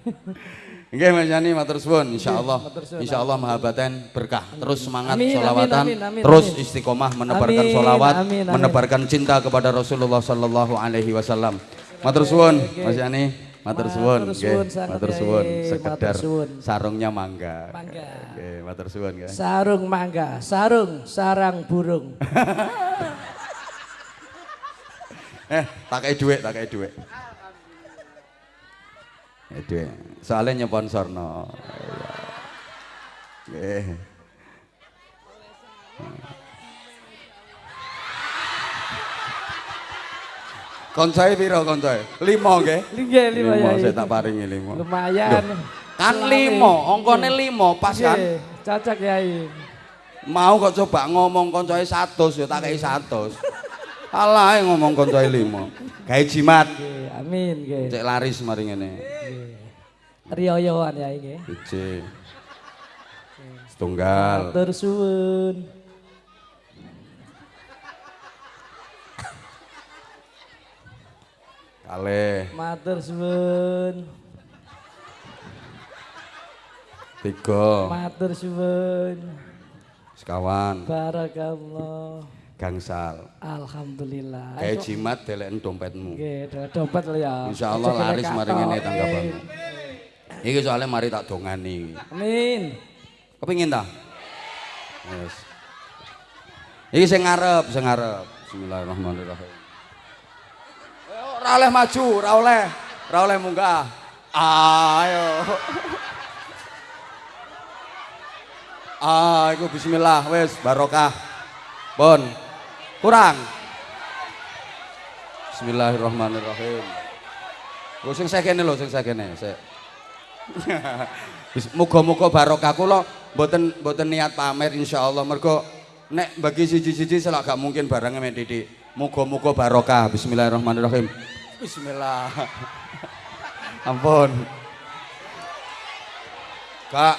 Nggih Mas Yani matur suwun insyaallah. Insyaallah mahabaten berkah. Terus semangat Amin, solawatan, amin, amin, terus istiqomah menebarkan Amin, solawat, amin, amin. menebarkan cinta kepada Rasulullah sallallahu alaihi wasallam. Matur suwun Mas Yani, matur suwun nggih. Matur suwun sekedar sarungnya mangga. Mangga. Nggih, matur suwun nggih. Sarung mangga, sarung, sarang burung. Eh, tak kei dhuwit, tak kei dhuwit. Eh, dhuwit. Soalnya nyeponsorno. Nggih. Koncoe piro koncoe? Limo nggih. Nggih, lima, Yai. saya tak paringi limo. Lumayan. Kan limo, ongkone limo, pas kan. Cocok Yai. Mau kok coba ngomong koncoe 100 ya tak kei 100. Alah ae ngomong koncoe limo. Gawe jimat. Nggih, amin nggih. Cek laris mari ngene. Riyoyoan ya nggih. Siji. Setunggal. Matur suwun. Kalih. Matur suwun. Tiga. Matur suwun. Sekawan. Barakallah. Gangsal. Alhamdulillah. Kayak jimat deleken dompetmu. Nggih, do- dompet lho ya. Insya Allah laris mari ngene tanggapanmu. Iki soalnya mari tak dongani. Amin. Kepingin ta? Yes. Iki sing ngarep, sing ngarep. Bismillahirrahmanirrahim. Eh, Ora oleh maju, ora oleh. Ora oleh munggah. Ayo. Ah, iku bismillah wis barokah. Pun. Kurang. Bismillahirrahmanirrahim. Lho sing sekene lho, sing sekene, sik. Muga-muga barokah kula mboten mboten niat pamer insyaallah mergo nek bagi siji-siji selak gak mungkin barangnya mek Didik. Muga-muga barokah. Bismillahirrahmanirrahim. Bismillah. Ampun. Kak.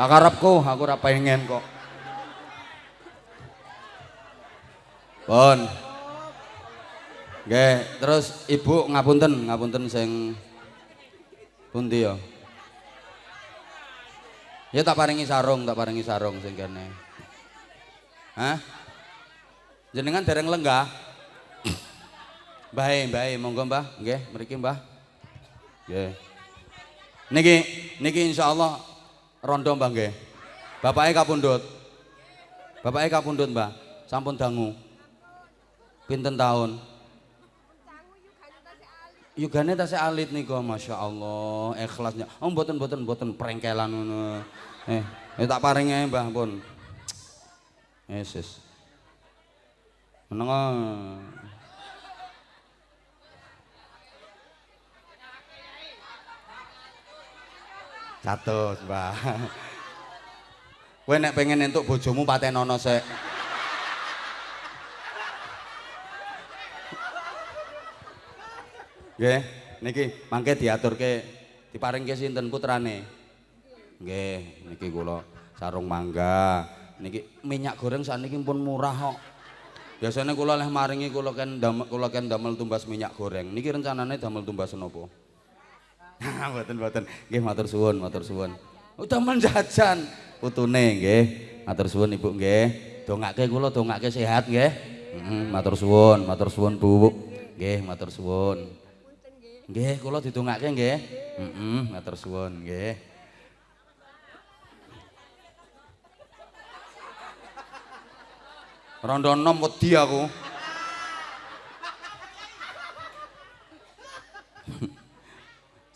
Tak karepku, aku ora pengen kok. Pun. Nggih, terus Ibu ngapunten, ngapunten sing pundi ya? Ya tak paringi sarung, tak paringi sarung sing kene. Hah? Jenengan dereng lenggah? Mbah, Mbah, monggo Mbah, nggih, mriki Mbah. Nggih. Niki niki insyaallah rondo Mbah nggih. Bapake kapundhut. Bapake kapundhut Mbah, sampun dangu. Pinten tahun? Yugane tasih alit nika Masya Allah ikhlasnya. Oh mboten mboten mboten prengkelan ngono. Eh, eh tak paringi ae Mbah pun. Yesus. Menengo. Satu, Mbah. Kowe nek pengen entuk bojomu patenono sik. Nggih, niki mangke diaturke diparingke sinten putrane? Nggih, niki kula sarung mangga. Niki minyak goreng sakniki pun murah kok. Biasanya kula leh maringi kula ken damel kula ken damel tumbas minyak goreng. Niki rencanane damel tumbas napa? Mboten mboten. Nggih matur suwun, matur suwun. Oh, damel jajan putune nggih. Matur suwun Ibu nggih. Dongake kula dongake sehat nggih. Heeh, matur suwun, matur suwun Bu. Nggih, matur suwun. Nggih, kula didongake nggih. Heeh, matur suwun nggih. Rondo enom wedi aku.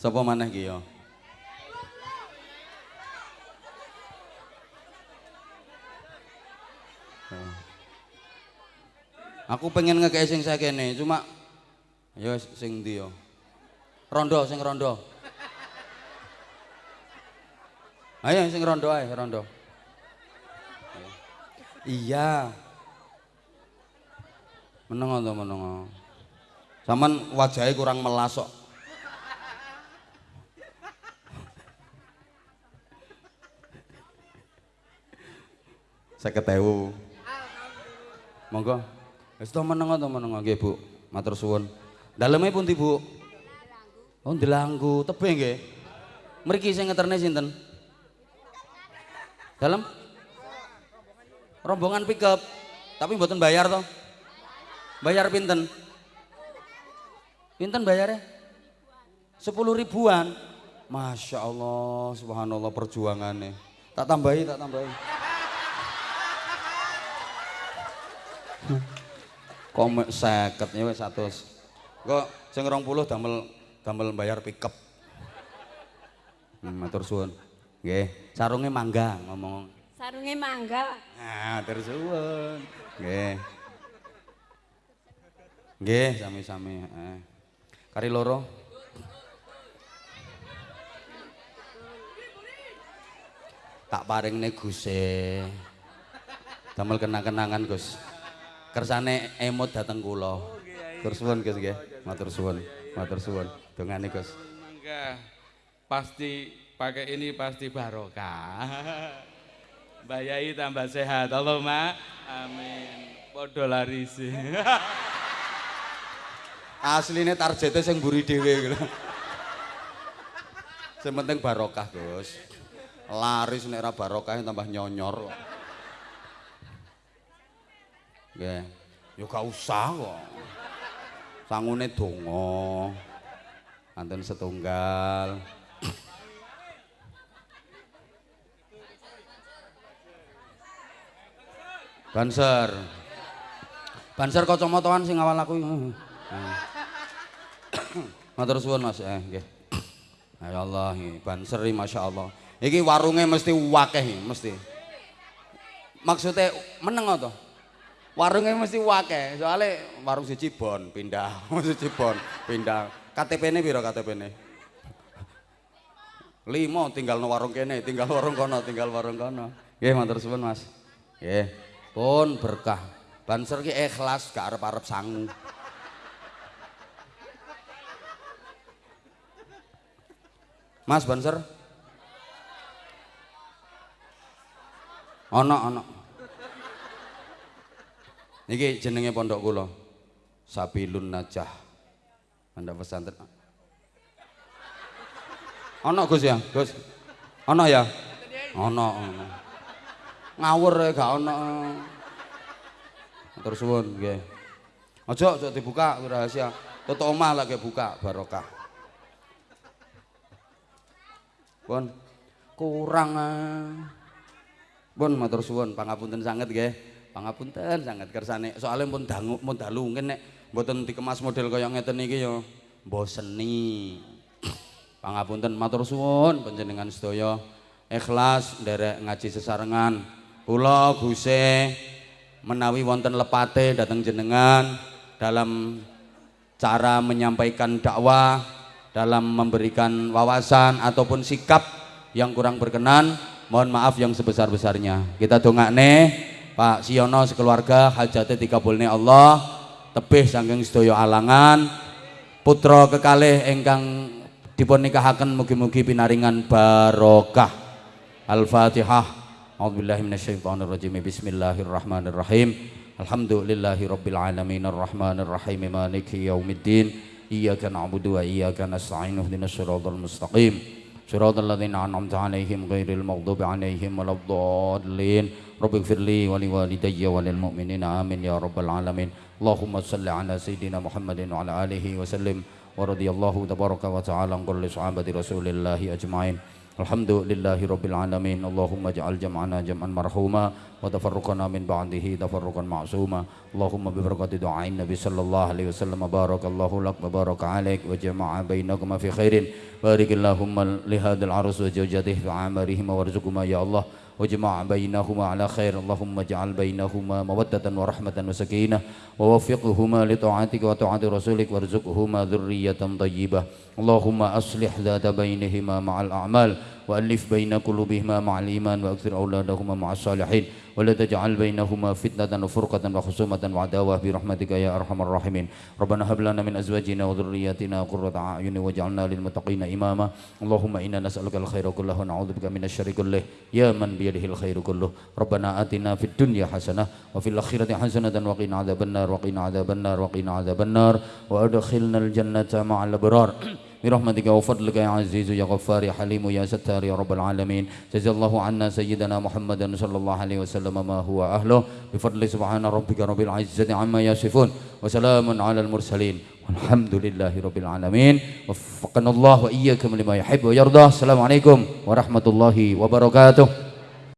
Sapa maneh ki ya? Aku pengen ngekei sing sakene, cuma ya sing ndi ya? Rondo, sing rondo. Ayo sing rondo ae, rondo. Iya. Menengo to menengo. Saman wajahnya kurang melasok. Saya ketewu. Monggo. Wis to menengo to menengo Bu. Matur suwun. Daleme pundi, Bu? Oh, Delanggu, tebih nggih. Mriki sing ngeterne sinten? Dalem? Rombongan pickup. Tapi mboten bayar toh? Bayar pinten? Pinten bayarnya? Sepuluh ribuan. Masya Allah, subhanallah perjuangannya. Tak tambahi, tak tambahi. Komik seket ya wis satu. Kok sing 20 damel damel bayar pickup. Hmm, matur suwun. Nggih, sarunge mangga ngomong. Sarunge mangga. Nah, matur suwun. Nggih. Nggih, sami-sami, heeh. Kari loro. Tak paringne Guse. Damel kenang-kenangan, Gus. Kersane emot dateng kula. Matur suwun, Gus nggih. Matur suwun. Matur suwun. Dongane, Gus. Mangga pasti pakai ini pasti barokah. Mbak Yai tambah sehat. Allahumma amin. Podo laris. Asline targete sing mburi dhewe gitu. Sing penting barokah, Gus. Laris nek ora barokah tambah nyonyor kok. Nggih. Ya gak usah kok. Sangune donga. Anten setunggal. Banser. Banser kacamataan sing awal aku. Matur suwun Mas, eh nggih. Ya Allah, banser iki masyaallah. Iki warunge mesti wakeh iki, mesti. Maksudnya meneng to? Warunge mesti wakeh, soalnya warung siji bon pindah, siji bon pindah. KTP-ne piro KTP-ne? Limo tinggal no warung kene, tinggal warung kono, tinggal warung kono. Nggih, matur suwun Mas. Nggih. Pun berkah. Banser ki ikhlas gak arep-arep sangu. Mas Banser? Ono ono. Niki jenenge pondok kula. Sabilun Najah. Anda pesantren. Ono Gus ya, Gus. Ono ya? Ono, ono. Ngawur ya gak ono. Matur suwun nggih. Aja aja dibuka rahasia. Tutuk omah lagi buka barokah. Pun kurang ah. Pun matur suwun pangapunten sanget nggih. Pangapunten sanget kersane. Soale pun dangu pun dalu nek mboten dikemas model kaya ngeten iki ya mboseni. Pangapunten matur suwun panjenengan sedaya ikhlas nderek ngaji sesarengan. Kula Guse menawi wonten lepate dateng jenengan dalam cara menyampaikan dakwah, dalam memberikan wawasan ataupun sikap yang kurang berkenan, mohon maaf yang sebesar-besarnya. Kita dongakne Pak Siono sekeluarga hajate dikabulne Allah, tebih saking sedaya alangan. Putra kekalih ingkang dipun nikahaken mugi-mugi pinaringan barokah. Al-Fatihah. A'udzubillahi minasyaitonirrajim. Bismillahirrahmanirrahim. Alhamdulillahi rabbil alamin. Arrahmanirrahim. Maliki yaumiddin. Iyyaka na'budu wa iyyaka nasta'in. Ihdinas siratal mustaqim. صراط ladzina an'amta 'alaihim ghairil maghdubi 'alaihim waladdallin. Rabbighfirli wa liwalidayya لي ولوالدي amin ya rabbal alamin. 'Ala sayidina Muhammadin wa 'ala alihi wa sallim. Wa radiyallahu tabaraka wa ta'ala an kulli sahabati Rasulillahi ajma'in. الحمد لله رب العالمين اللهم اجعل جمعنا جمعا مرحوما وتفرقنا من بعده تفرقا معصوما اللهم ببركة دعاء النبي صلى الله عليه وسلم بارك الله لك وبارك عليك وجمع بينكما في خير بارك اللهم لهذا العرس وزوجته في عامرهما وارزقهما يا الله واجمع بينهما على خير. اللهم اجعل بينهما مودة ورحمة وسكينة ووفقهما لطاعتك وطاعة رسولك وارزقهما ذرية طيبة. اللهم أصلح ذات بينهما مع الأعمال وألف بين قلوبهما مع الإيمان وأكثر أولادهما مع الصالحين. ولا تجعل بينهما فتنة وفرقة وخصومة وعداوة برحمتك يا أرحم الراحمين. ربنا هب لنا من أزواجنا وذرياتنا قرة أعين واجعلنا للمتقين إماما. اللهم إنا نسألك الخير كله ونعوذ بك من الشر كله. يا من بيده الخير كله. ربنا آتنا في الدنيا حسنة وفي الآخرة حسنة وقنا عذاب النار وقنا عذاب النار وقنا عذاب النار. وأدخلنا الجنة مع الأبرار. برحمتك وفضلك يا عزيز يا غفار يا حليم يا ستار يا رب العالمين. جزا الله عنا سيدنا محمد صلى الله عليه وسلم ما هو أهله. بفضل سبحان ربك رب العزة عما يصفون وسلام على المرسلين. والحمد لله رب العالمين. وفقنا الله وإياكم لما يحب ويرضى. السلام عليكم ورحمة الله وبركاته.